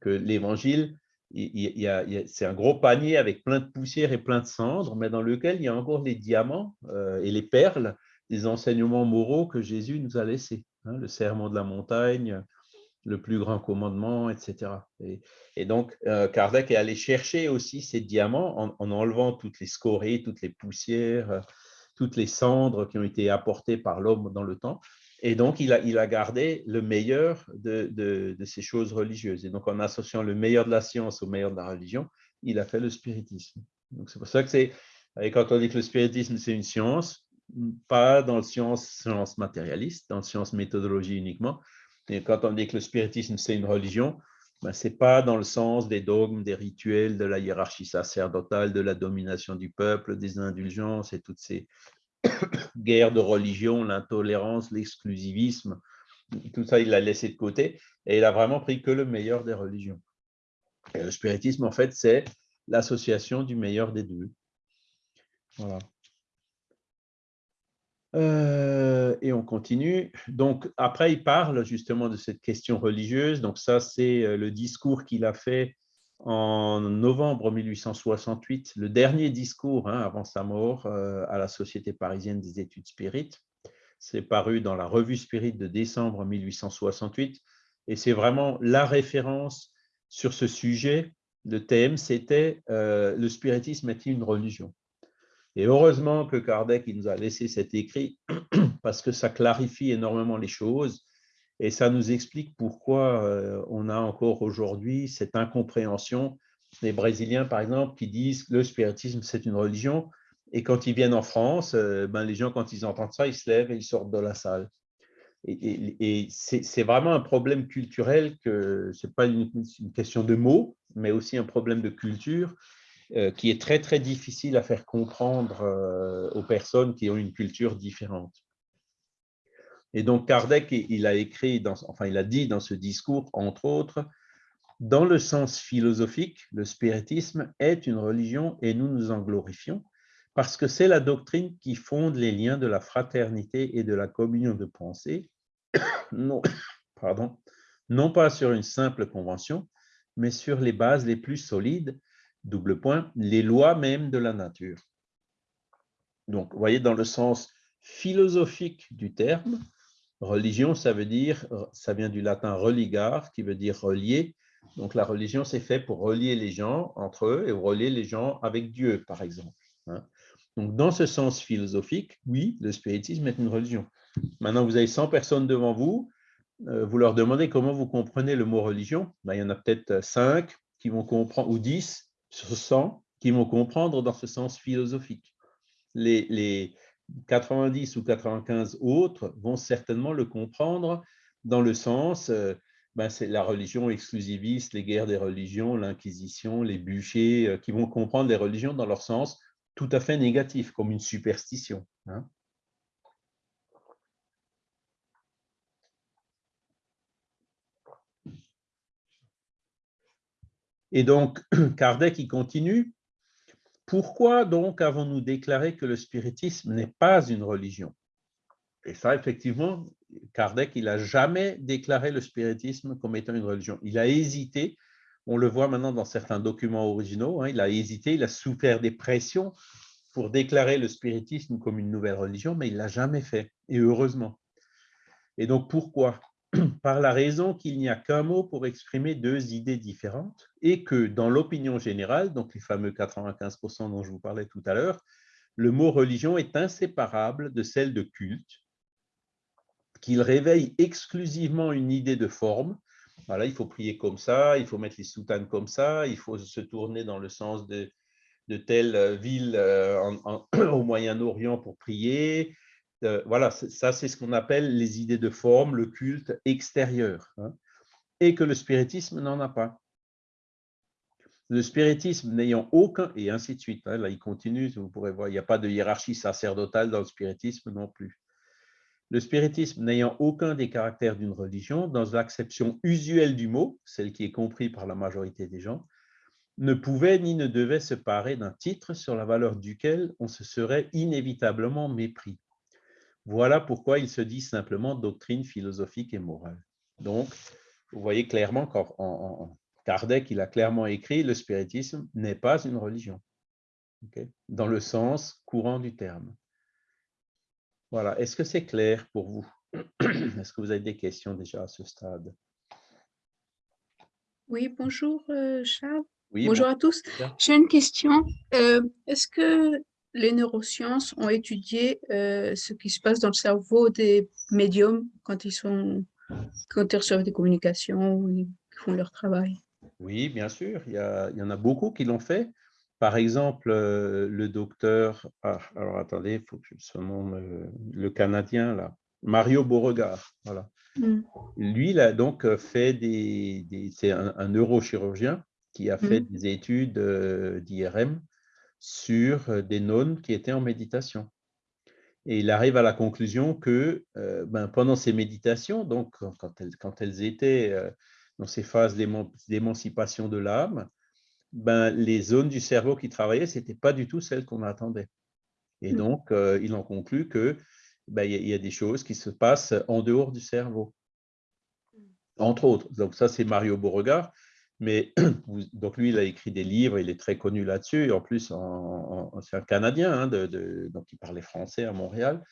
que l'évangile, c'est un gros panier avec plein de poussière et plein de cendres, mais dans lequel il y a encore les diamants euh, et les perles des enseignements moraux que Jésus nous a laissés. Hein, le serment de la montagne, le plus grand commandement, etc. Et, donc, euh, Kardec est allé chercher aussi ces diamants en, enlevant toutes les scories, toutes les poussières, euh, toutes les cendres qui ont été apportées par l'homme dans le temps. Et donc, il a, il a gardé le meilleur de, de, ces choses religieuses. Et donc, en associant le meilleur de la science au meilleur de la religion, il a fait le spiritisme. Donc, c'est pour ça que c'est, quand on dit que le spiritisme, c'est une science, pas dans le science, science matérialiste, dans le science méthodologie uniquement, quand on dit que le spiritisme, c'est une religion, ben, ce n'est pas dans le sens des dogmes, des rituels, de la hiérarchie sacerdotale, de la domination du peuple, des indulgences et toutes ces *coughs* guerres de religion, l'intolérance, l'exclusivisme. Tout ça, il l'a laissé de côté et il a vraiment pris que le meilleur des religions. Le spiritisme, en fait, c'est l'association du meilleur des deux. Voilà. Euh, et on continue. Donc, après, il parle justement de cette question religieuse. Donc, ça, c'est euh, le discours qu'il a fait en novembre 1868, le dernier discours hein, avant sa mort euh, à la Société parisienne des études spirites. C'est paru dans la revue Spirit de décembre 1868. Et c'est vraiment la référence sur ce sujet. Le thème, c'était Le spiritisme est-il une religion? Et heureusement que Kardec il nous a laissé cet écrit *clears throat* parce que ça clarifie énormément les choses et ça nous explique pourquoi euh, on a encore aujourd'hui cette incompréhension des Brésiliens, par exemple, qui disent que le spiritisme, c'est une religion. Et quand ils viennent en France, euh, ben, les gens, quand ils entendent ça, ils se lèvent et ils sortent de la salle. Et, c'est vraiment un problème culturel que ce n'est pas une, question de mots, mais aussi un problème de culture qui est très, très difficile à faire comprendre euh, aux personnes qui ont une culture différente. Et donc, Kardec, il a écrit, enfin, il a dit dans ce discours, entre autres, dans le sens philosophique, le spiritisme est une religion et nous nous en glorifions parce que c'est la doctrine qui fonde les liens de la fraternité et de la communion de pensée, *coughs* non, *coughs* pardon, non pas sur une simple convention, mais sur les bases les plus solides double point, les lois même de la nature. Donc, vous voyez, dans le sens philosophique du terme, religion, ça veut dire, ça vient du latin religar, qui veut dire relier. Donc, la religion, c'est fait pour relier les gens entre eux et relier les gens avec Dieu, par exemple. Hein. Donc, dans ce sens philosophique, oui, le spiritisme est une religion. Maintenant, vous avez 100 personnes devant vous, euh, vous leur demandez comment vous comprenez le mot religion. Ben, il y en a peut-être 5 qui vont comprendre, ou 10 sur 100 qui vont comprendre dans ce sens philosophique. Les, 90 ou 95 autres vont certainement le comprendre dans le sens, euh, ben c'est la religion exclusiviste, les guerres des religions, l'Inquisition, les bûchers, euh, qui vont comprendre les religions dans leur sens tout à fait négatif, comme une superstition. Hein. Et donc, *clears throat* Kardec, il continue. Pourquoi donc avons-nous déclaré que le spiritisme n'est pas une religion? Et ça, effectivement, Kardec, il n'a jamais déclaré le spiritisme comme étant une religion. Il a hésité, on le voit maintenant dans certains documents originaux, hein, il a hésité, il a souffert des pressions pour déclarer le spiritisme comme une nouvelle religion, mais il ne l'a jamais fait, et heureusement. Et donc, pourquoi? *clears throat* par la raison qu'il n'y a qu'un mot pour exprimer deux idées différentes et que dans l'opinion générale, donc les fameux 95% dont je vous parlais tout à l'heure, le mot religion est inséparable de celle de culte, qu'il réveille exclusivement une idée de forme. Il faut prier comme ça, il faut mettre les soutanes comme ça, il faut se tourner dans le sens de, de telle ville euh, *clears throat* au Moyen-Orient pour prier, voilà, ça c'est ce qu'on appelle les idées de forme, le culte extérieur, hein, et que le spiritisme n'en a pas. Le spiritisme n'ayant aucun, et ainsi de suite, hein, là il continue, vous pourrez voir, il n'y a pas de hiérarchie sacerdotale dans le spiritisme non plus. Le spiritisme n'ayant aucun des caractères d'une religion, dans l'acception usuelle du mot, celle qui est comprise par la majorité des gens, ne pouvait ni ne devait se parer d'un titre sur la valeur duquel on se serait inévitablement mépris. Voilà pourquoi il se dit simplement doctrine philosophique et morale. Donc, vous voyez clairement qu'en Kardec, il a clairement écrit le spiritisme n'est pas une religion, dans le sens courant du terme. Voilà, est-ce que c'est clair pour vous? *clears throat* Est-ce que vous avez des questions déjà à ce stade? Oui, bonjour euh, Charles. bonjour à tous. J'ai une question. Euh, est-ce que les neurosciences ont étudié euh, ce qui se passe dans le cerveau des médiums quand ils, sont, quand ils reçoivent des communications ou ils font leur travail. Oui, bien sûr, il y, y en a beaucoup qui l'ont fait. Par exemple, euh, le docteur, ah, alors attendez, il faut que je le, le Canadien, là, Mario Beauregard, voilà. Mm. Lui, il a donc fait des, c'est un, neurochirurgien qui a fait mm. des études d'IRM sur des nonnes qui étaient en méditation. Et il arrive à la conclusion que ben, pendant ces méditations, donc quand elles, quand elles étaient dans ces phases d'émancipation de l'âme, ben, les zones du cerveau qui travaillaient, ce n'étaient pas du tout celles qu'on attendait. Et mmh. donc, euh, il en conclut que ben, il y, a des choses qui se passent en dehors du cerveau, mmh. entre autres. Donc, ça, c'est Mario Beauregard. Mais *clears throat* donc lui, il a écrit des livres, il est très connu là-dessus. En plus, c'est un Canadien, hein, donc il parlait français à Montréal.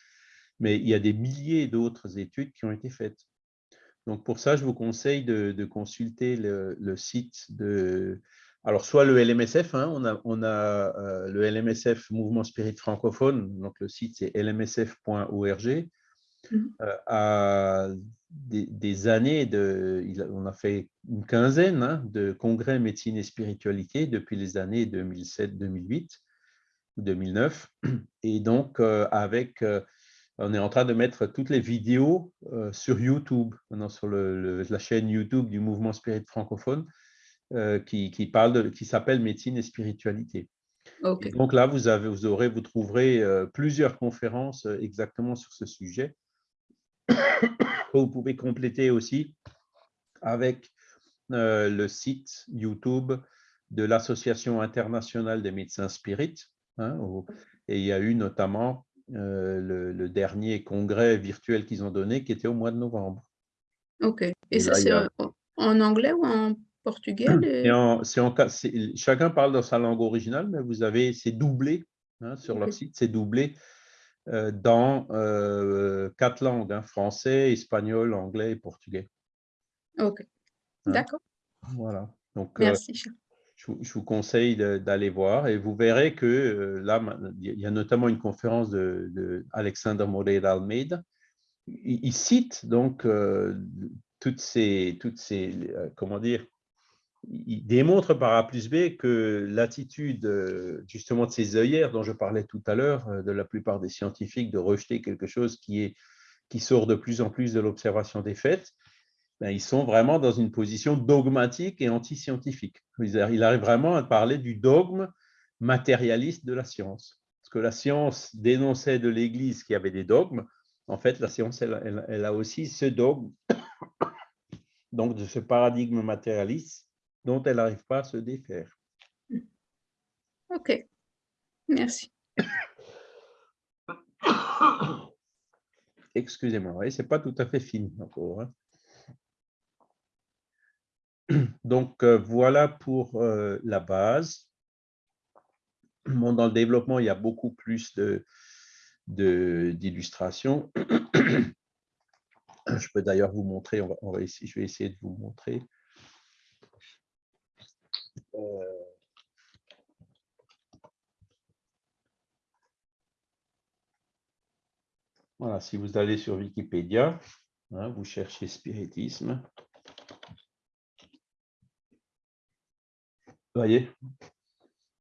Mais il y a des milliers d'autres études qui ont été faites. Donc pour ça, je vous conseille de, consulter le, site de, alors, soit le LMSF, hein, on a, on a euh, le LMSF Mouvement Spirit francophone, donc le site c'est lmsf.org. Mhm. Euh, à des, années, de, on a fait une quinzaine hein, de congrès médecine et spiritualité depuis les années 2007, 2008 ou 2009. Et donc, euh, avec, on est en train de mettre toutes les vidéos sur YouTube, maintenant sur la chaîne YouTube du Mouvement Spirit francophone. Euh, qui, parle qui s'appelle Médecine et spiritualité. Donc là, vous, avez, vous, aurez, vous trouverez euh, plusieurs conférences euh, exactement sur ce sujet. *coughs* vous pouvez compléter aussi avec le site YouTube de l'Association internationale des médecins spirites. Hein, et il y a eu notamment le, dernier congrès virtuel qu'ils ont donné qui était au mois de novembre. Ok. Et, ça, c'est en anglais ou en portugais *coughs* chacun parle dans sa langue originale, mais vous avez, c'est doublé hein, sur leur site, c'est doublé euh, dans euh, quatre langues, hein, français, espagnol, anglais et portugais. Ok, hein? d'accord. Voilà. Donc, euh, Merci. je, vous conseille d'aller voir et vous verrez que là, il y a notamment une conférence de, de Alexander Moreira Almeida. Il, il cite donc toutes ces, toutes ces, comment dire, il démontre par A plus B que l'attitude euh, justement de ces œillères dont je parlais tout à l'heure, euh, de la plupart des scientifiques, de rejeter quelque chose qui, qui sort de plus en plus de l'observation des faits, ben, ils sont vraiment dans une position dogmatique et anti-scientifique. Il arrive vraiment à parler du dogme matérialiste de la science. Parce que la science dénonçait de l'Église qu'il y avait des dogmes. En fait, la science, elle a aussi ce dogme, *coughs* donc de ce paradigme matérialiste dont elle n'arrive pas à se défaire. OK. Merci. *coughs* Excusez-moi, ce n'est pas tout à fait fini encore. Hein. *coughs* Donc, euh, voilà pour euh, la base. dans le développement, il y a beaucoup plus d'illustrations. De, *coughs* je peux d'ailleurs vous montrer, on va, je vais essayer de vous montrer. Euh, voilà, si vous allez sur Wikipédia, hein, vous cherchez spiritisme. voyez?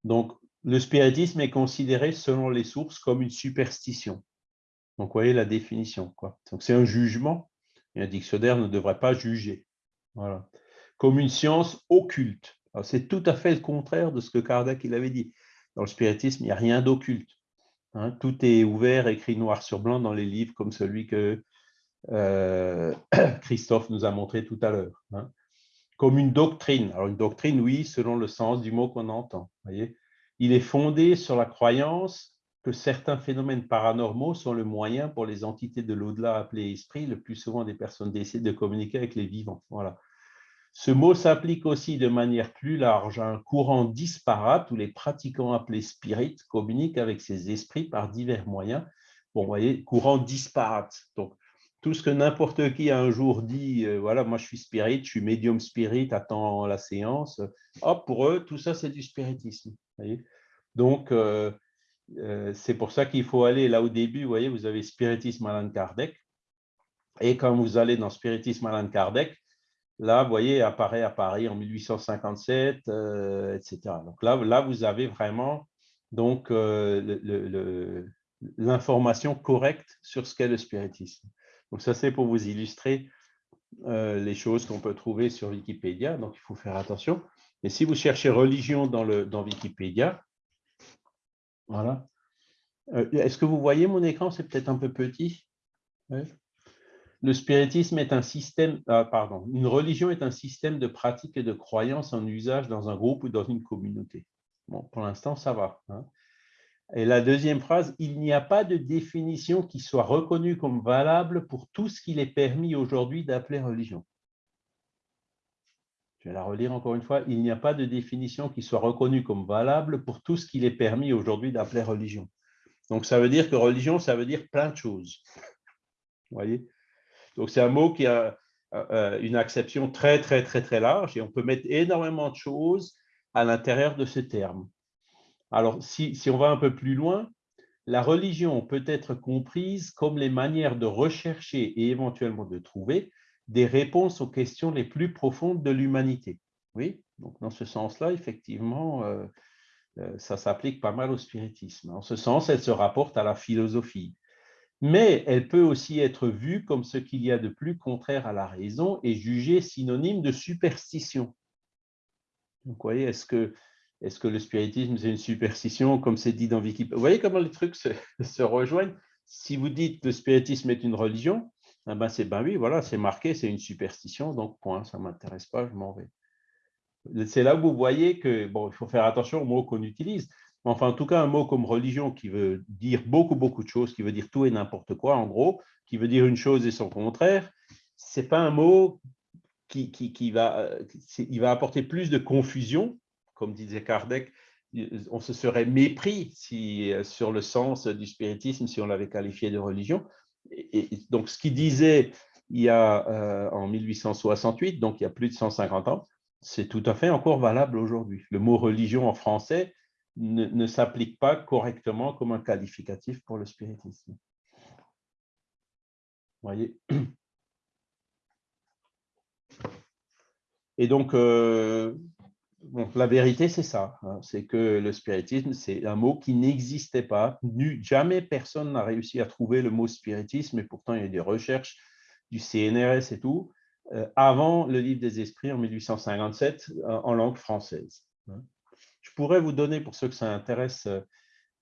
Donc, le spiritisme est considéré, selon les sources, comme une superstition. Donc, vous voyez la définition. Donc, c'est un jugement, un dictionnaire ne devrait pas juger. Voilà. Comme une science occulte. C'est tout à fait le contraire de ce que Kardec avait dit. Dans le spiritisme, il n'y a rien d'occulte. Hein. tout est ouvert, écrit noir sur blanc dans les livres comme celui que euh, *clears throat* Christophe nous a montré tout à l'heure. Hein. Comme une doctrine. Alors une doctrine, oui, selon le sens du mot qu'on entend. Il est fondé sur la croyance que certains phénomènes paranormaux sont le moyen pour les entités de l'au-delà appelées esprits, le plus souvent des personnes décédées, de communiquer avec les vivants. Voilà. Ce mot s'applique aussi de manière plus large à un courant disparate où les pratiquants appelés spirites communiquent avec ces esprits par divers moyens. Bon, vous voyez, courant disparate. Donc, tout ce que n'importe qui a un jour dit, euh, voilà, moi je suis spirit, je suis médium spirit, attends la séance, hop, pour eux, tout ça c'est du spiritisme. Donc, euh, euh, c'est pour ça qu'il faut aller là au début, vous voyez, vous avez spiritisme Alan Kardec, et quand vous allez dans spiritisme Alan Kardec, Là, vous voyez, apparaît à Paris en 1857, euh, etc. Donc là, là, vous avez vraiment donc euh, l'information correcte sur ce qu'est le spiritisme. Donc ça, c'est pour vous illustrer euh, les choses qu'on peut trouver sur Wikipédia, donc il faut faire attention. Et si vous cherchez religion dans, le, dans Wikipédia, voilà. Est-ce que vous voyez mon écran? C'est peut-être un peu petit. Le spiritisme est un système, ah, pardon, une religion est un système de pratiques et de croyances en usage dans un groupe ou dans une communauté. Bon, pour l'instant, ça va. Hein. Et la deuxième phrase, il n'y a pas de définition qui soit reconnue comme valable pour tout ce qu'il est permis aujourd'hui d'appeler religion. Je vais la relire encore une fois. Il n'y a pas de définition qui soit reconnue comme valable pour tout ce qu'il est permis aujourd'hui d'appeler religion. Donc, ça veut dire que religion, ça veut dire plein de choses. Vous voyez? Donc, c'est un mot qui a euh, une acception très, très, très, très large et on peut mettre énormément de choses à l'intérieur de ce terme. Alors, si, on va un peu plus loin, la religion peut être comprise comme les manières de rechercher et éventuellement de trouver des réponses aux questions les plus profondes de l'humanité. Oui, donc dans ce sens-là, effectivement, euh, euh, ça s'applique pas mal au spiritisme. En ce sens, elle se rapporte à la philosophie. Mais elle peut aussi être vue comme ce qu'il y a de plus contraire à la raison et jugée synonyme de superstition. Donc, vous voyez, est-ce que est-ce que le spiritisme, c'est une superstition, comme c'est dit dans Wikipédia Vous voyez comment les trucs se, *laughs* rejoignent? Si vous dites que le spiritisme est une religion, eh ben c'est ben oui, voilà, marqué, c'est une superstition, donc point, ça ne m'intéresse pas, je m'en vais. C'est là où vous voyez que, bon, il faut faire attention aux mots qu'on utilise. Enfin, en tout cas, un mot comme religion qui veut dire beaucoup, beaucoup de choses, qui veut dire tout et n'importe quoi, en gros, qui veut dire une chose et son contraire, ce n'est pas un mot qui, qui, va, il va apporter plus de confusion comme disait Kardec, on se serait mépris si, sur le sens du spiritisme si on l'avait qualifié de religion. Donc, ce qu'il disait il y a, euh, en 1868, donc il y a plus de 150 ans, c'est tout à fait encore valable aujourd'hui. Le mot religion en français ne, s'applique pas correctement comme un qualificatif pour le spiritisme. Vous voyez Et donc, euh, la vérité, c'est ça. Hein. c'est que le spiritisme, c'est un mot qui n'existait pas. jamais personne n'a réussi à trouver le mot spiritisme, et pourtant, il y a des recherches du CNRS et tout, euh, avant le livre des esprits en 1857 en langue française. Hein. Pourrais vous donner, pour ceux que ça intéresse,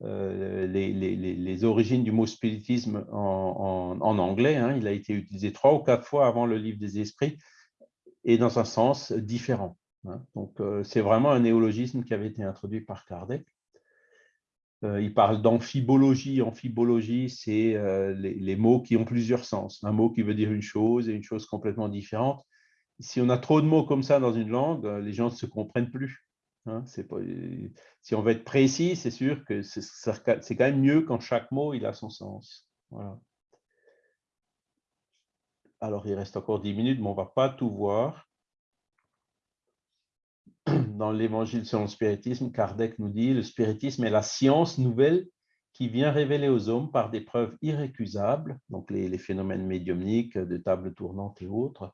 euh, les, origines du mot spiritisme en, anglais. Hein. Il a été utilisé trois ou quatre fois avant le livre des esprits et dans un sens différent. Hein. Donc, euh, c'est vraiment un néologisme qui avait été introduit par Kardec. Euh, il parle d'amphibologie. Amphibologie, c'est euh, les, mots qui ont plusieurs sens. Un mot qui veut dire une chose et une chose complètement différente. Si on a trop de mots comme ça dans une langue, les gens ne se comprennent plus. Hein. si on veut être précis, c'est sûr que c'est quand même mieux quand chaque mot il a son sens. Alors, il reste encore 10 minutes, mais on ne va pas tout voir *clears throat* dans l'Évangile selon le spiritisme, Kardec nous dit, le spiritisme est la science nouvelle qui vient révéler aux hommes par des preuves irrécusables, donc les, phénomènes médiumniques de table tournante et autres,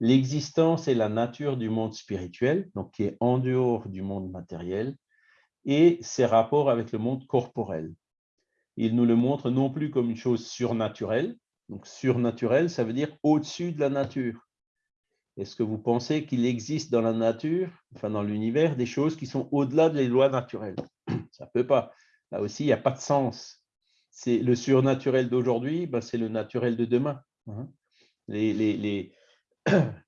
l'existence et la nature du monde spirituel, donc qui est en dehors du monde matériel, et ses rapports avec le monde corporel. Il nous le montre non plus comme une chose surnaturelle, donc surnaturel, ça veut dire au-dessus de la nature. Est-ce que vous pensez qu'il existe dans la nature, enfin dans l'univers, des choses qui sont au-delà des lois naturelles? *coughs* Ça ne peut pas. Là aussi, il n'y a pas de sens. C'est le surnaturel d'aujourd'hui, ben, c'est le naturel de demain. Hein. Les, les,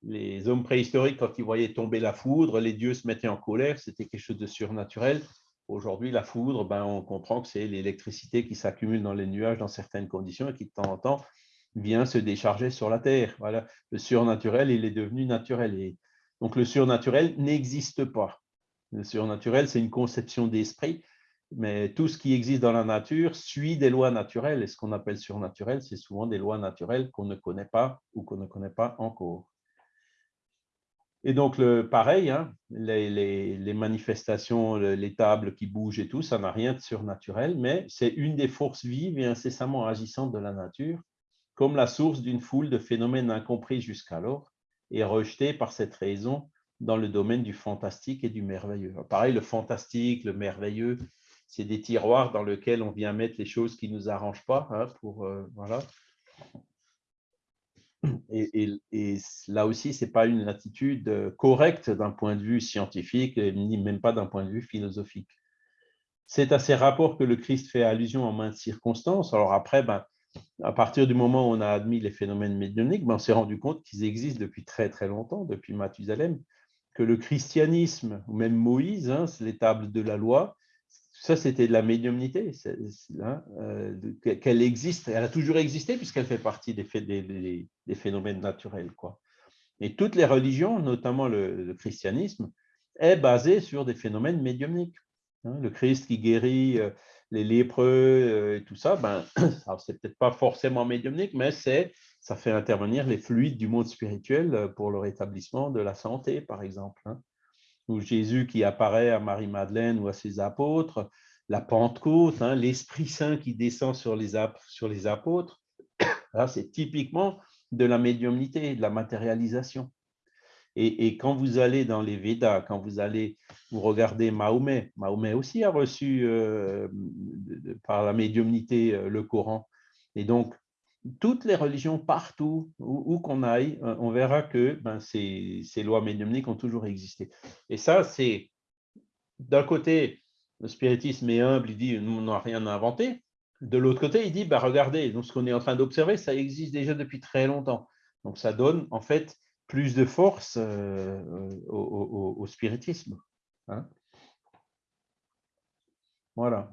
les, hommes préhistoriques, quand ils voyaient tomber la foudre, les dieux se mettaient en colère, c'était quelque chose de surnaturel. Aujourd'hui, la foudre, ben, on comprend que c'est l'électricité qui s'accumule dans les nuages dans certaines conditions et qui, de temps en temps, vient se décharger sur la terre. Voilà. Le surnaturel, il est devenu naturel. Et donc, le surnaturel n'existe pas. Le surnaturel, c'est une conception d'esprit, mais tout ce qui existe dans la nature suit des lois naturelles. Et ce qu'on appelle surnaturel, c'est souvent des lois naturelles qu'on ne connaît pas ou qu'on ne connaît pas encore. Et donc, le, pareil, hein, les, les, manifestations, les tables qui bougent et tout, ça n'a rien de surnaturel, mais c'est une des forces vives et incessamment agissantes de la nature comme la source d'une foule de phénomènes incompris jusqu'alors et rejetés par cette raison dans le domaine du fantastique et du merveilleux. Pareil, le fantastique, le merveilleux, c'est des tiroirs dans lesquels on vient mettre les choses qui ne nous arrangent pas. Hein, pour, euh, voilà. et, là aussi, ce n'est pas une attitude correcte d'un point de vue scientifique, ni même pas d'un point de vue philosophique. C'est à ces rapports que le Christ fait allusion en maintes circonstances. Alors après, ben, à partir du moment où on a admis les phénomènes médiumniques, ben, on s'est rendu compte qu'ils existent depuis très très longtemps, depuis Mathusalem, que le christianisme, ou même Moïse, hein, les tables de la loi, ça c'était de la médiumnité, hein, euh, qu'elle existe, elle a toujours existé puisqu'elle fait partie des, phénomènes naturels. Quoi. Et toutes les religions, notamment le, christianisme, est basé sur des phénomènes médiumniques. Hein. le Christ qui guérit euh, les lépreux euh, et tout ça, ben, *clears throat* c'est peut-être pas forcément médiumnique, mais ça fait intervenir les fluides du monde spirituel pour le rétablissement de la santé, par exemple. Hein. Ou Jésus qui apparaît à Marie-Madeleine ou à ses apôtres, la Pentecôte, hein, l'Esprit Saint qui descend sur les, apôtres. *coughs* C'est typiquement de la médiumnité, de la matérialisation. Et, quand vous allez dans les Védas, quand vous allez vous regarder Mahomet, Mahomet aussi a reçu euh, par la médiumnité euh, le Coran. Et donc, toutes les religions, partout où, qu'on aille, euh, on verra que ben, ces, lois médiumniques ont toujours existé. Et ça, c'est d'un côté, le spiritisme est humble, il dit on n'a rien inventé. De l'autre côté, il dit bah, regardez, ce qu'on est en train d'observer, ça existe déjà depuis très longtemps. Donc ça donne en fait plus de force euh, au, spiritisme. Hein. Voilà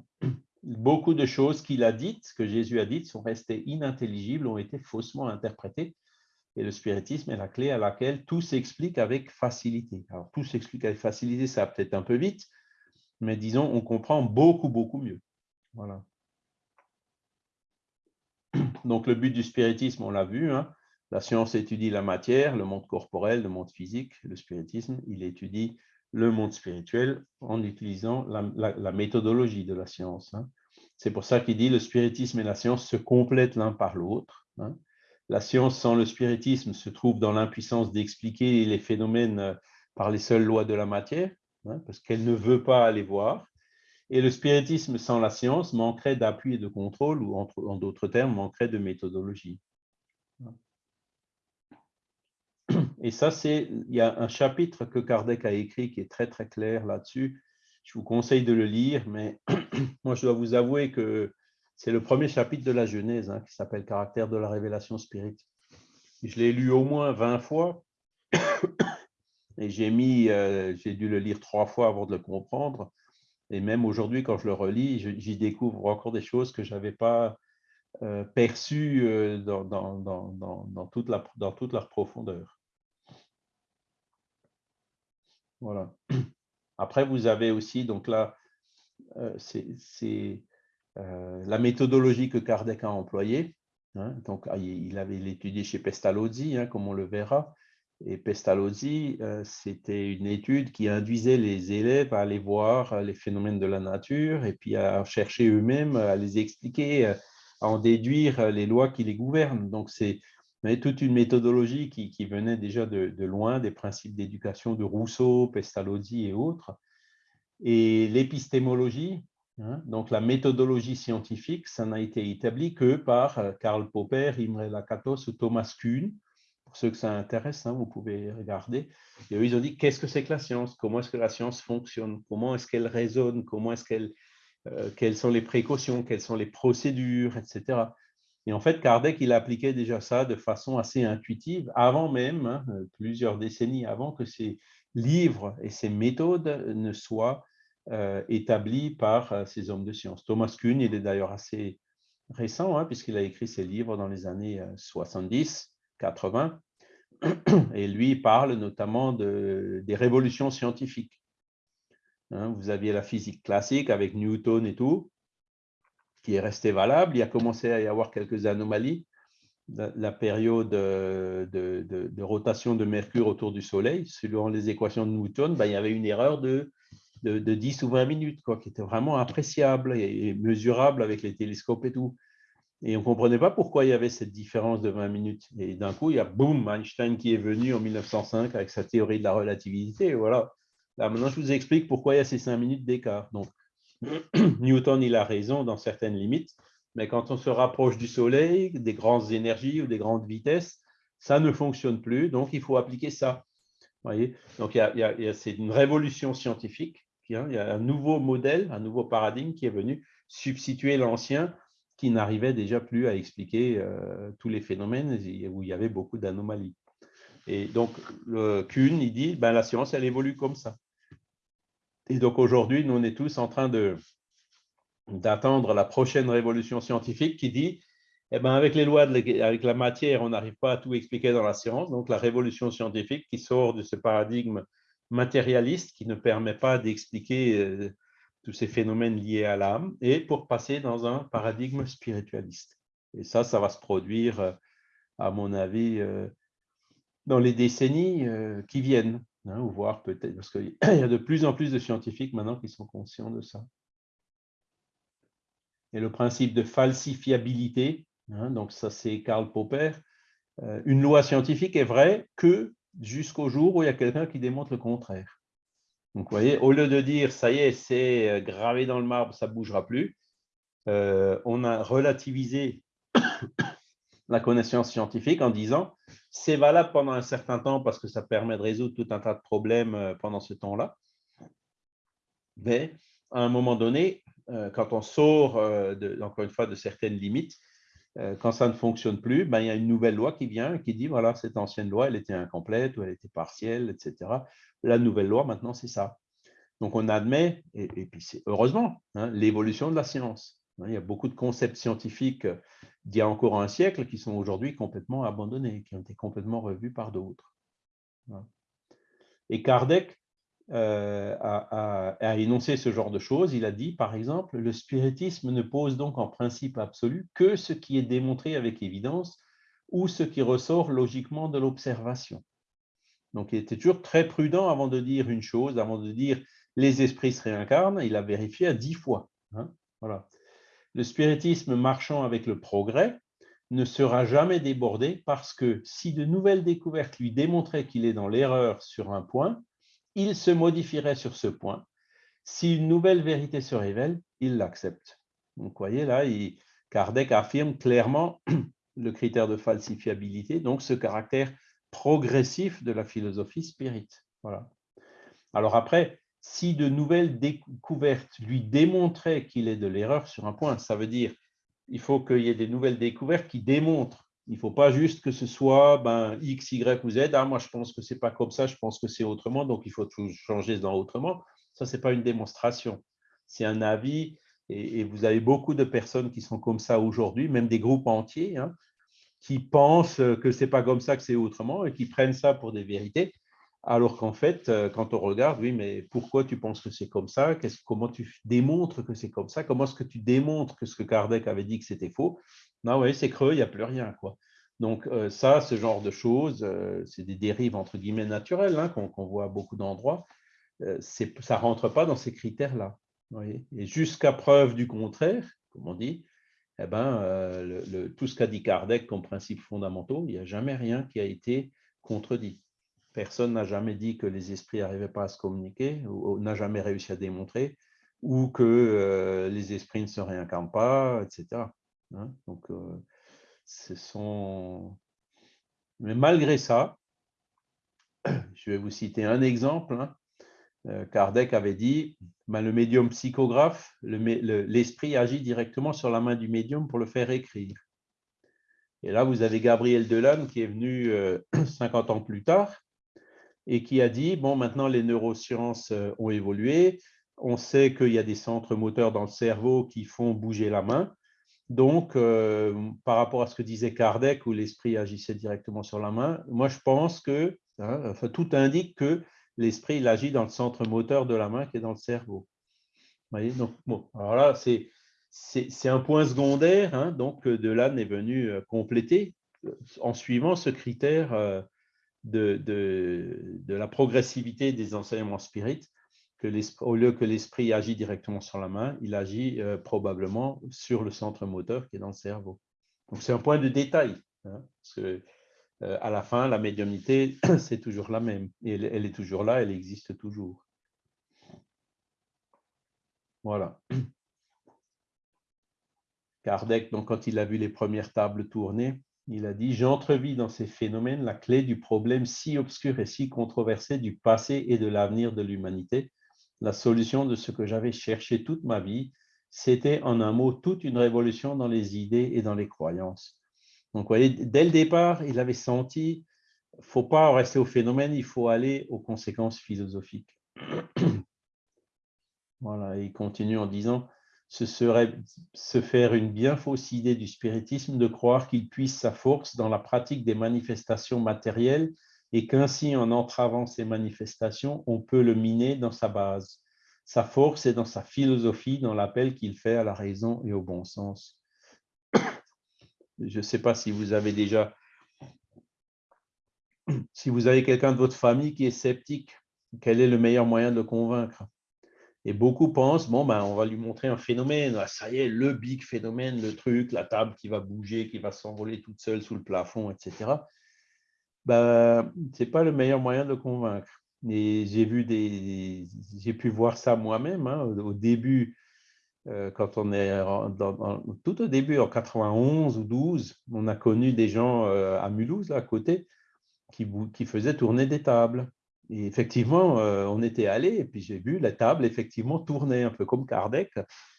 beaucoup de choses qu'il a dites, que Jésus a dites, sont restées inintelligibles, ont été faussement interprétées. Et le spiritisme est la clé à laquelle tout s'explique avec facilité. Alors, tout s'explique avec facilité, ça peut-être un peu vite, mais disons, on comprend beaucoup, beaucoup mieux. Voilà. Donc, le but du spiritisme, on l'a vu, hein, la science étudie la matière, le monde corporel, le monde physique. Le spiritisme, il étudie le monde spirituel en utilisant la, méthodologie de la science. Hein. C'est pour ça qu'il dit le spiritisme et la science se complètent l'un par l'autre. Hein. La science sans le spiritisme se trouve dans l'impuissance d'expliquer les phénomènes euh, par les seules lois de la matière, hein, parce qu'elle ne veut pas les voir. Et le spiritisme sans la science manquerait d'appui et de contrôle, ou en d'autres termes, manquerait de méthodologie. Et ça, c'est, il y a un chapitre que Kardec a écrit qui est très très clair là-dessus. Je vous conseille de le lire, mais *clears throat* moi je dois vous avouer que c'est le premier chapitre de la Genèse hein, qui s'appelle Caractère de la révélation spirituelle. Je l'ai lu au moins 20 fois *clears throat* et j'ai mis, euh, j'ai dû le lire trois fois avant de le comprendre. Et même aujourd'hui, quand je le relis, j'y découvre encore des choses que je n'avais pas euh, perçues euh, dans, toute la, dans toute leur profondeur. Voilà. Après, vous avez aussi, donc là, euh, c'est euh, la méthodologie que Kardec a employée. Hein. donc, ah, il avait étudié chez Pestalozzi, hein, comme on le verra. Et Pestalozzi, euh, c'était une étude qui induisait les élèves à aller voir les phénomènes de la nature et puis à chercher eux-mêmes, à les expliquer, à en déduire les lois qui les gouvernent. Donc, c'est mais toute une méthodologie qui, venait déjà de, loin, des principes d'éducation de Rousseau, Pestalozzi et autres. Et l'épistémologie, hein, donc la méthodologie scientifique, ça n'a été établi que par euh, Karl Popper, Imre Lakatos ou Thomas Kuhn. Pour ceux que ça intéresse, hein, vous pouvez regarder. Et eux, ils ont dit qu'est-ce que c'est que la science? Comment est-ce que la science fonctionne? Comment est-ce qu'elle résonne? Comment est-ce qu'elle, euh, Quelles sont les précautions? Quelles sont les procédures, etc. Et en fait, Kardec, il appliquait déjà ça de façon assez intuitive, avant même, hein, plusieurs décennies avant que ces livres et ces méthodes ne soient euh, établis par euh, ces hommes de science. Thomas Kuhn, il est d'ailleurs assez récent, hein, puisqu'il a écrit ses livres dans les années 70, euh, 80, et lui parle notamment de, des révolutions scientifiques. Hein, vous aviez la physique classique avec Newton et tout, qui est resté valable. Il a commencé à y avoir quelques anomalies. La, période de, de, rotation de Mercure autour du Soleil, selon les équations de Newton, ben, il y avait une erreur de, de, 10 ou 20 minutes, quoi, qui était vraiment appréciable et, mesurable avec les télescopes et tout. Et on ne comprenait pas pourquoi il y avait cette différence de 20 minutes. Et d'un coup, il y a boum, Einstein qui est venu en 1905 avec sa théorie de la relativité. Voilà. Là, maintenant, je vous explique pourquoi il y a ces 5 minutes d'écart. Donc, *clears throat* Newton, il a raison dans certaines limites, mais quand on se rapproche du Soleil, des grandes énergies ou des grandes vitesses, ça ne fonctionne plus, donc il faut appliquer ça. Voyez donc, c'est une révolution scientifique. Hein, il y a un nouveau modèle, un nouveau paradigme qui est venu substituer l'ancien qui n'arrivait déjà plus à expliquer euh, tous les phénomènes où il y avait beaucoup d'anomalies. Et donc, Kuhn, il dit, ben, la science, elle évolue comme ça. Et donc, aujourd'hui, nous, on est tous en train d'attendre la prochaine révolution scientifique qui dit, eh ben, avec les lois, de, avec la matière, on n'arrive pas à tout expliquer dans la science. Donc, la révolution scientifique qui sort de ce paradigme matérialiste qui ne permet pas d'expliquer euh, tous ces phénomènes liés à l'âme, et pour passer dans un paradigme spiritualiste. Et ça, ça va se produire, euh, à mon avis, euh, dans les décennies qui viennent, hein, ou voir peut-être, parce qu'il *clears throat* y a de plus en plus de scientifiques maintenant qui sont conscients de ça. Et le principe de falsifiabilité, hein, donc ça c'est Karl Popper, une loi scientifique est vraie que jusqu'au jour où il y a quelqu'un qui démontre le contraire. Donc, vous voyez, au lieu de dire, ça y est, c'est euh, gravé dans le marbre, ça ne bougera plus, euh, on a relativisé la connaissance scientifique en disant, c'est valable pendant un certain temps parce que ça permet de résoudre tout un tas de problèmes euh, pendant ce temps-là. Mais à un moment donné, quand on sort, encore une fois, de certaines limites, quand ça ne fonctionne plus, ben, il y a une nouvelle loi qui vient qui dit, voilà, cette ancienne loi, elle était incomplète ou elle était partielle, etc. La nouvelle loi, maintenant, c'est ça. Donc, on admet, et, puis c'est heureusement, hein, l'évolution de la science. Hein. il y a beaucoup de concepts scientifiques d'il y a encore un siècle qui sont aujourd'hui complètement abandonnés, qui ont été complètement revus par d'autres. Et Kardec euh, a, a, énoncé ce genre de choses. Il a dit, par exemple, le spiritisme ne pose donc en principe absolu que ce qui est démontré avec évidence ou ce qui ressort logiquement de l'observation. Donc, il était toujours très prudent avant de dire une chose, avant de dire les esprits se réincarnent, il a vérifié à dix fois. Hein. voilà. Le spiritisme marchant avec le progrès ne sera jamais débordé parce que si de nouvelles découvertes lui démontraient qu'il est dans l'erreur sur un point, il se modifierait sur ce point. Si une nouvelle vérité se révèle, il l'accepte. Donc, vous voyez, là, Kardec affirme clairement *clears throat* le critère de falsifiabilité, donc ce caractère progressif de la philosophie spirit. Voilà. Alors après, si de nouvelles découvertes lui démontraient qu'il est de l'erreur sur un point, ça veut dire il faut qu'il y ait des nouvelles découvertes qui démontrent. Il ne faut pas juste que ce soit ben, X, Y ou Z. Ah, moi, je pense que ce n'est pas comme ça, je pense que c'est autrement, donc il faut tout changer dans autrement. Ça, ce n'est pas une démonstration. C'est un avis, et, vous avez beaucoup de personnes qui sont comme ça aujourd'hui, même des groupes entiers, hein, qui pensent que ce n'est pas comme ça, que c'est autrement, et qui prennent ça pour des vérités, alors qu'en fait, euh, quand on regarde, oui, mais pourquoi tu penses que c'est comme ça? Comment tu démontres que c'est comme ça? Comment est-ce que tu démontres que ce que Kardec avait dit que c'était faux? Non, oui, c'est creux, il n'y a plus rien. Quoi. Donc euh, ça, ce genre de choses, euh, c'est des dérives entre guillemets naturelles hein, qu'on voit à beaucoup d'endroits. ça ne rentre pas dans ces critères-là. Et jusqu'à preuve du contraire, comme on dit, eh ben, tout ce qu'a dit Kardec comme principes fondamentaux, il n'y a jamais rien qui a été contredit. Personne n'a jamais dit que les esprits n'arrivaient pas à se communiquer, ou, n'a jamais réussi à démontrer, ou que euh, les esprits ne se réincarnent pas, etc. Hein. Donc, euh, ce sont... Mais malgré ça, *clears throat* je vais vous citer un exemple. Hein. Euh, Kardec avait dit, ben, le médium psychographe, l'esprit agit directement sur la main du médium pour le faire écrire. Et là, vous avez Gabriel Delanne qui est venu 50 euh, *clears throat* ans plus tard et qui a dit, bon, maintenant les neurosciences euh, ont évolué, on sait qu'il y a des centres moteurs dans le cerveau qui font bouger la main. Donc, par rapport à ce que disait Kardec, où l'esprit agissait directement sur la main, moi je pense que, hein, tout indique que l'esprit, agit dans le centre moteur de la main qui est dans le cerveau. voyez donc, bon, alors là, c'est, un point secondaire, hein, donc euh, Delanne est venu euh, compléter euh, en suivant ce critère de, de, la progressivité des enseignements spirites, que au lieu que l'esprit agit directement sur la main, il agit probablement sur le centre moteur qui est dans le cerveau. Donc c'est un point de détail, hein, parce que euh, à la fin, la médiumnité, *coughs* c'est toujours la même. Et elle, est toujours là, elle existe toujours. Voilà. *coughs* Kardec, donc, quand il a vu les premières tables tourner, il a dit « J'entrevis dans ces phénomènes la clé du problème si obscur et si controversé du passé et de l'avenir de l'humanité. La solution de ce que j'avais cherché toute ma vie, c'était en un mot toute une révolution dans les idées et dans les croyances. » Donc, vous voyez, dès le départ, il avait senti il ne faut pas rester au phénomène, il faut aller aux conséquences philosophiques. *clears throat* voilà, il continue en disant ce serait se faire une bien fausse idée du spiritisme de croire qu'il puisse sa force dans la pratique des manifestations matérielles et qu'ainsi, en entravant ces manifestations, on peut le miner dans sa base. Sa force est dans sa philosophie, dans l'appel qu'il fait à la raison et au bon sens. Je ne sais pas si vous avez déjà, si vous avez quelqu'un de votre famille qui est sceptique, quel est le meilleur moyen de convaincre? Et beaucoup pensent, bon, ben, on va lui montrer un phénomène. Ah, ça y est, le big phénomène, le truc, la table qui va bouger, qui va s'envoler toute seule sous le plafond, etc. Ben, ce n'est pas le meilleur moyen de convaincre. Et j'ai vu des, j'ai pu voir ça moi-même hein, au, début, euh, quand on est tout au début, en 91 ou 12, on a connu des gens euh, à Mulhouse, à côté, qui faisaient tourner des tables. Et effectivement, euh, on était allé et puis j'ai vu la table effectivement tourner, un peu comme Kardec.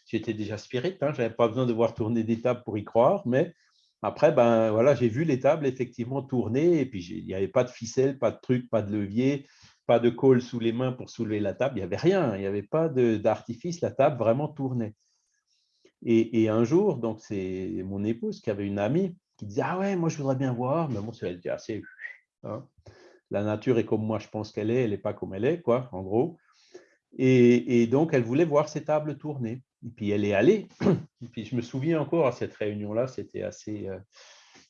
J'étais déjà spirit, hein, je n'avais pas besoin de voir tourner des tables pour y croire, mais après, ben, voilà, j'ai vu les tables effectivement tourner et puis il n'y avait pas de ficelle, pas de truc, pas de levier, pas de colle sous les mains pour soulever la table, il n'y avait rien, il n'y avait pas d'artifice, la table vraiment tournait. Et, un jour, donc c'est mon épouse qui avait une amie qui disait « Ah ouais, moi je voudrais bien voir », mais bon, était assez... Hein la nature est comme moi je pense qu'elle est, elle n'est pas comme elle est, quoi, en gros. Et, donc, elle voulait voir ces tables tourner. Et puis, elle est allée. Et puis, je me souviens encore à cette réunion-là, c'était assez euh,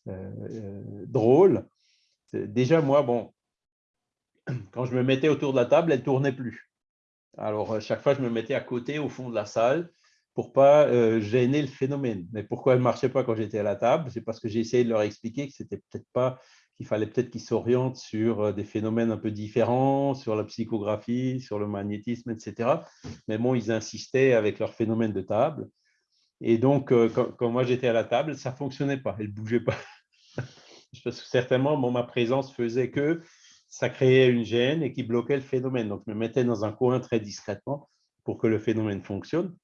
euh, drôle. Déjà, moi, bon, quand je me mettais autour de la table, elle ne tournait plus. Alors, chaque fois, je me mettais à côté, au fond de la salle, pour pas euh, gêner le phénomène. Mais pourquoi elle ne marchait pas quand j'étais à la table? C'est parce que j'ai essayé de leur expliquer que ce n'était peut-être pas qu'il fallait peut-être qu'ils s'orientent sur euh, des phénomènes un peu différents, sur la psychographie, sur le magnétisme, etc. Mais bon, ils insistaient avec leur phénomène de table. Et donc, euh, quand, moi j'étais à la table, ça ne fonctionnait pas, elle ne bougeait pas. *laughs* Parce que certainement, ma présence faisait que ça créait une gêne et qui bloquait le phénomène. Donc, je me mettais dans un coin très discrètement pour que le phénomène fonctionne.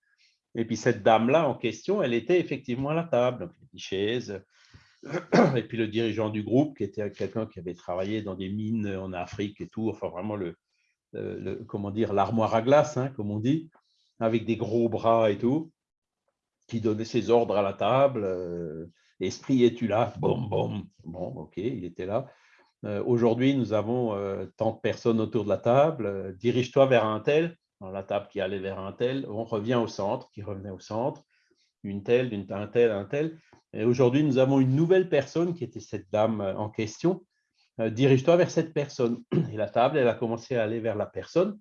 Et puis, cette dame-là en question, elle était effectivement à la table. Donc, une chaise, et puis le dirigeant du groupe, qui était quelqu'un qui avait travaillé dans des mines en Afrique et tout, enfin vraiment le, dire, l'armoire à glace, hein, comme on dit, avec des gros bras et tout, qui donnait ses ordres à la table. Euh, Esprit, es-tu là? Bon, bon, bon, ok, il était là. Euh, aujourd'hui, nous avons euh, tant de personnes autour de la table. Dirige-toi vers un tel, dans la table qui allait vers un tel. On revient au centre, qui revenait au centre. Une telle, une, un tel, un tel. Et aujourd'hui, nous avons une nouvelle personne qui était cette dame euh, en question. Euh, dirige-toi vers cette personne. *clears throat* Et la table, elle a commencé à aller vers la personne.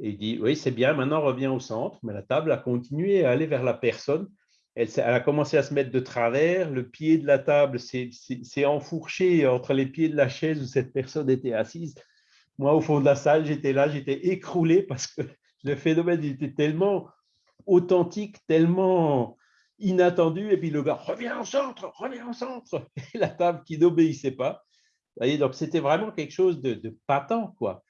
Et il dit, oui, c'est bien, maintenant reviens au centre. Mais la table a continué à aller vers la personne. Elle, a commencé à se mettre de travers. Le pied de la table s'est enfourché entre les pieds de la chaise où cette personne était assise. Moi, au fond de la salle, j'étais là, j'étais écroulé parce que *laughs* le phénomène était tellement authentique, tellement inattendu, et puis le gars, reviens au centre, reviens au centre, et la table qui n'obéissait pas. voyez, donc c'était vraiment quelque chose de, patent, quoi.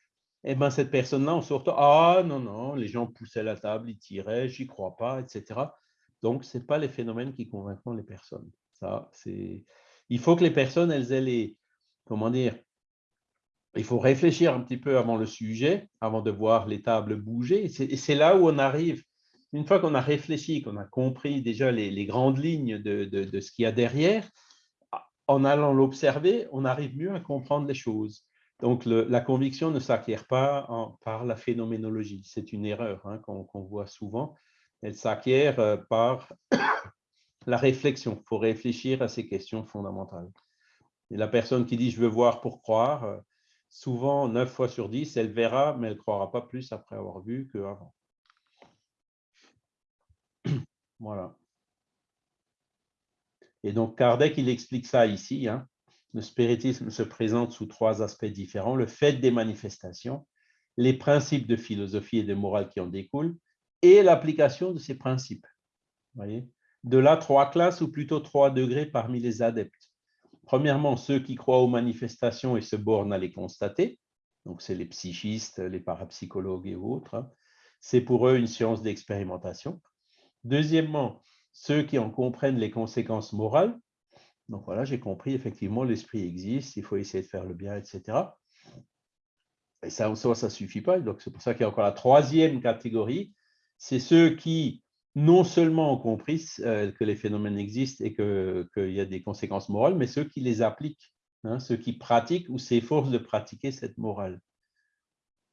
Et bien cette personne-là, on sort, ah non, non, les gens poussaient la table, ils tiraient, j'y crois pas, etc. Donc, ce n'est pas les phénomènes qui convainquent les personnes. Ça, c'est... Il faut que les personnes, elles aient les, comment dire, il faut réfléchir un petit peu avant le sujet, avant de voir les tables bouger. Et c'est là où on arrive une fois qu'on a réfléchi, qu'on a compris déjà les, grandes lignes de, ce qu'il y a derrière, en allant l'observer, on arrive mieux à comprendre les choses. Donc, la conviction ne s'acquiert pas par la phénoménologie. C'est une erreur hein, qu'on voit souvent. Elle s'acquiert euh, par *coughs* la réflexion. Il faut réfléchir à ces questions fondamentales. Et la personne qui dit « je veux voir pour croire euh, souvent, 9 fois sur 10, elle verra, mais elle ne croira pas plus après avoir vu qu'avant. Voilà. Et donc, Kardec, il explique ça ici. Hein. Le spiritisme se présente sous trois aspects différents. Le fait des manifestations, les principes de philosophie et de morale qui en découlent, et l'application de ces principes. Voyez? De là, trois classes, ou plutôt trois degrés parmi les adeptes. premièrement, ceux qui croient aux manifestations et se bornent à les constater, donc c'est les psychistes, les parapsychologues et autres, hein. c'est pour eux une science d'expérimentation. Deuxièmement, ceux qui en comprennent les conséquences morales, donc voilà, j'ai compris, effectivement, l'esprit existe, il faut essayer de faire le bien, etc. Et ça, en soi, ça ne suffit pas. Donc, c'est pour ça qu'il y a encore la troisième catégorie. C'est ceux qui, non seulement ont compris euh, que les phénomènes existent et qu'il y a des conséquences morales, mais ceux qui les appliquent, hein, ceux qui pratiquent ou s'efforcent de pratiquer cette morale.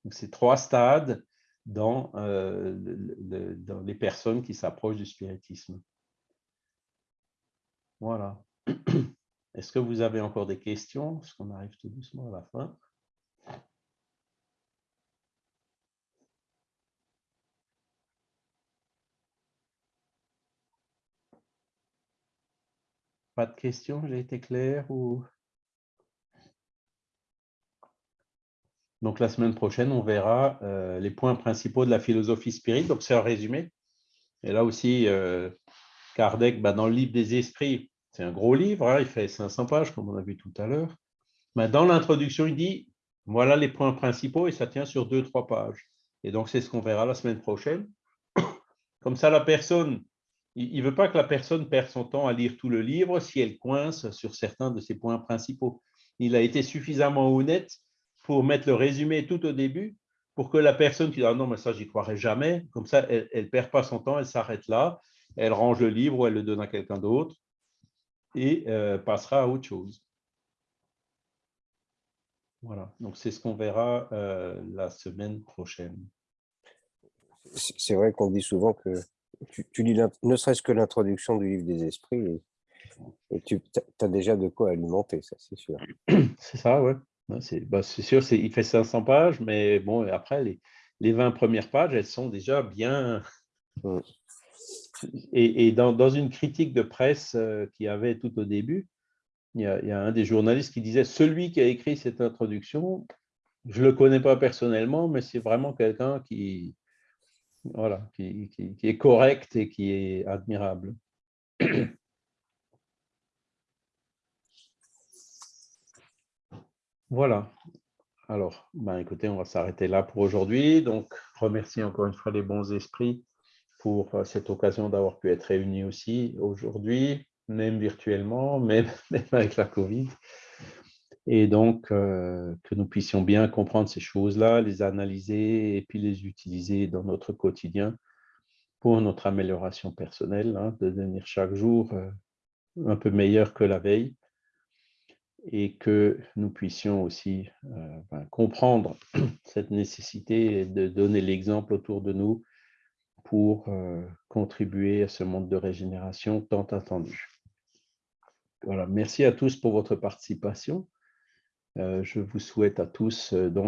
Donc, c'est trois stades dans, euh, dans les personnes qui s'approchent du spiritisme. Voilà. *clears throat* Est-ce que vous avez encore des questions? Parce qu'on arrive tout doucement à la fin. Pas de questions? J'ai été clair ou... Donc, la semaine prochaine, on verra euh, les points principaux de la philosophie spirite. Donc, c'est un résumé. Et là aussi, euh, Kardec, bah, dans le livre des esprits, c'est un gros livre, hein, il fait 500 pages, comme on a vu tout à l'heure. Dans l'introduction, il dit, voilà les points principaux, et ça tient sur deux, trois pages. Et donc, c'est ce qu'on verra la semaine prochaine. *coughs* Comme ça, la personne il ne veut pas que la personne perde son temps à lire tout le livre si elle coince sur certains de ses points principaux. Il a été suffisamment honnête pour mettre le résumé tout au début pour que la personne qui dit ah non, mais ça, j'y croirais jamais, comme ça, elle ne perd pas son temps, elle s'arrête là, elle range le livre ou elle le donne à quelqu'un d'autre et euh, passera à autre chose. Voilà, donc c'est ce qu'on verra euh, la semaine prochaine. C'est vrai qu'on dit souvent que tu, lis ne serait-ce que l'introduction du livre des esprits et, tu as déjà de quoi alimenter, ça c'est sûr. C'est ça, ouais. Bah, c'est sûr, il fait 500 pages, mais bon, après, les, les 20 premières pages, elles sont déjà bien... Mmh. *laughs* Et, dans, une critique de presse euh, qui avait tout au début, il y, a, il y, a, un des journalistes qui disait « Celui qui a écrit cette introduction, je ne le connais pas personnellement, mais c'est vraiment quelqu'un qui, voilà, qui, est correct et qui est admirable. *clears throat* Voilà. Alors, ben écoutez, on va s'arrêter là pour aujourd'hui. Donc, remercie encore une fois les bons esprits pour euh, cette occasion d'avoir pu être réunis aussi aujourd'hui, même virtuellement, *laughs* même, avec la Covid et donc euh, que nous puissions bien comprendre ces choses-là, les analyser et puis les utiliser dans notre quotidien pour notre amélioration personnelle, hein, de devenir chaque jour euh, un peu meilleur que la veille et que nous puissions aussi euh, ben, comprendre *clears throat* cette nécessité de donner l'exemple autour de nous pour contribuer à ce monde de régénération tant attendu. Voilà, merci à tous pour votre participation. Euh, je vous souhaite à tous euh, donc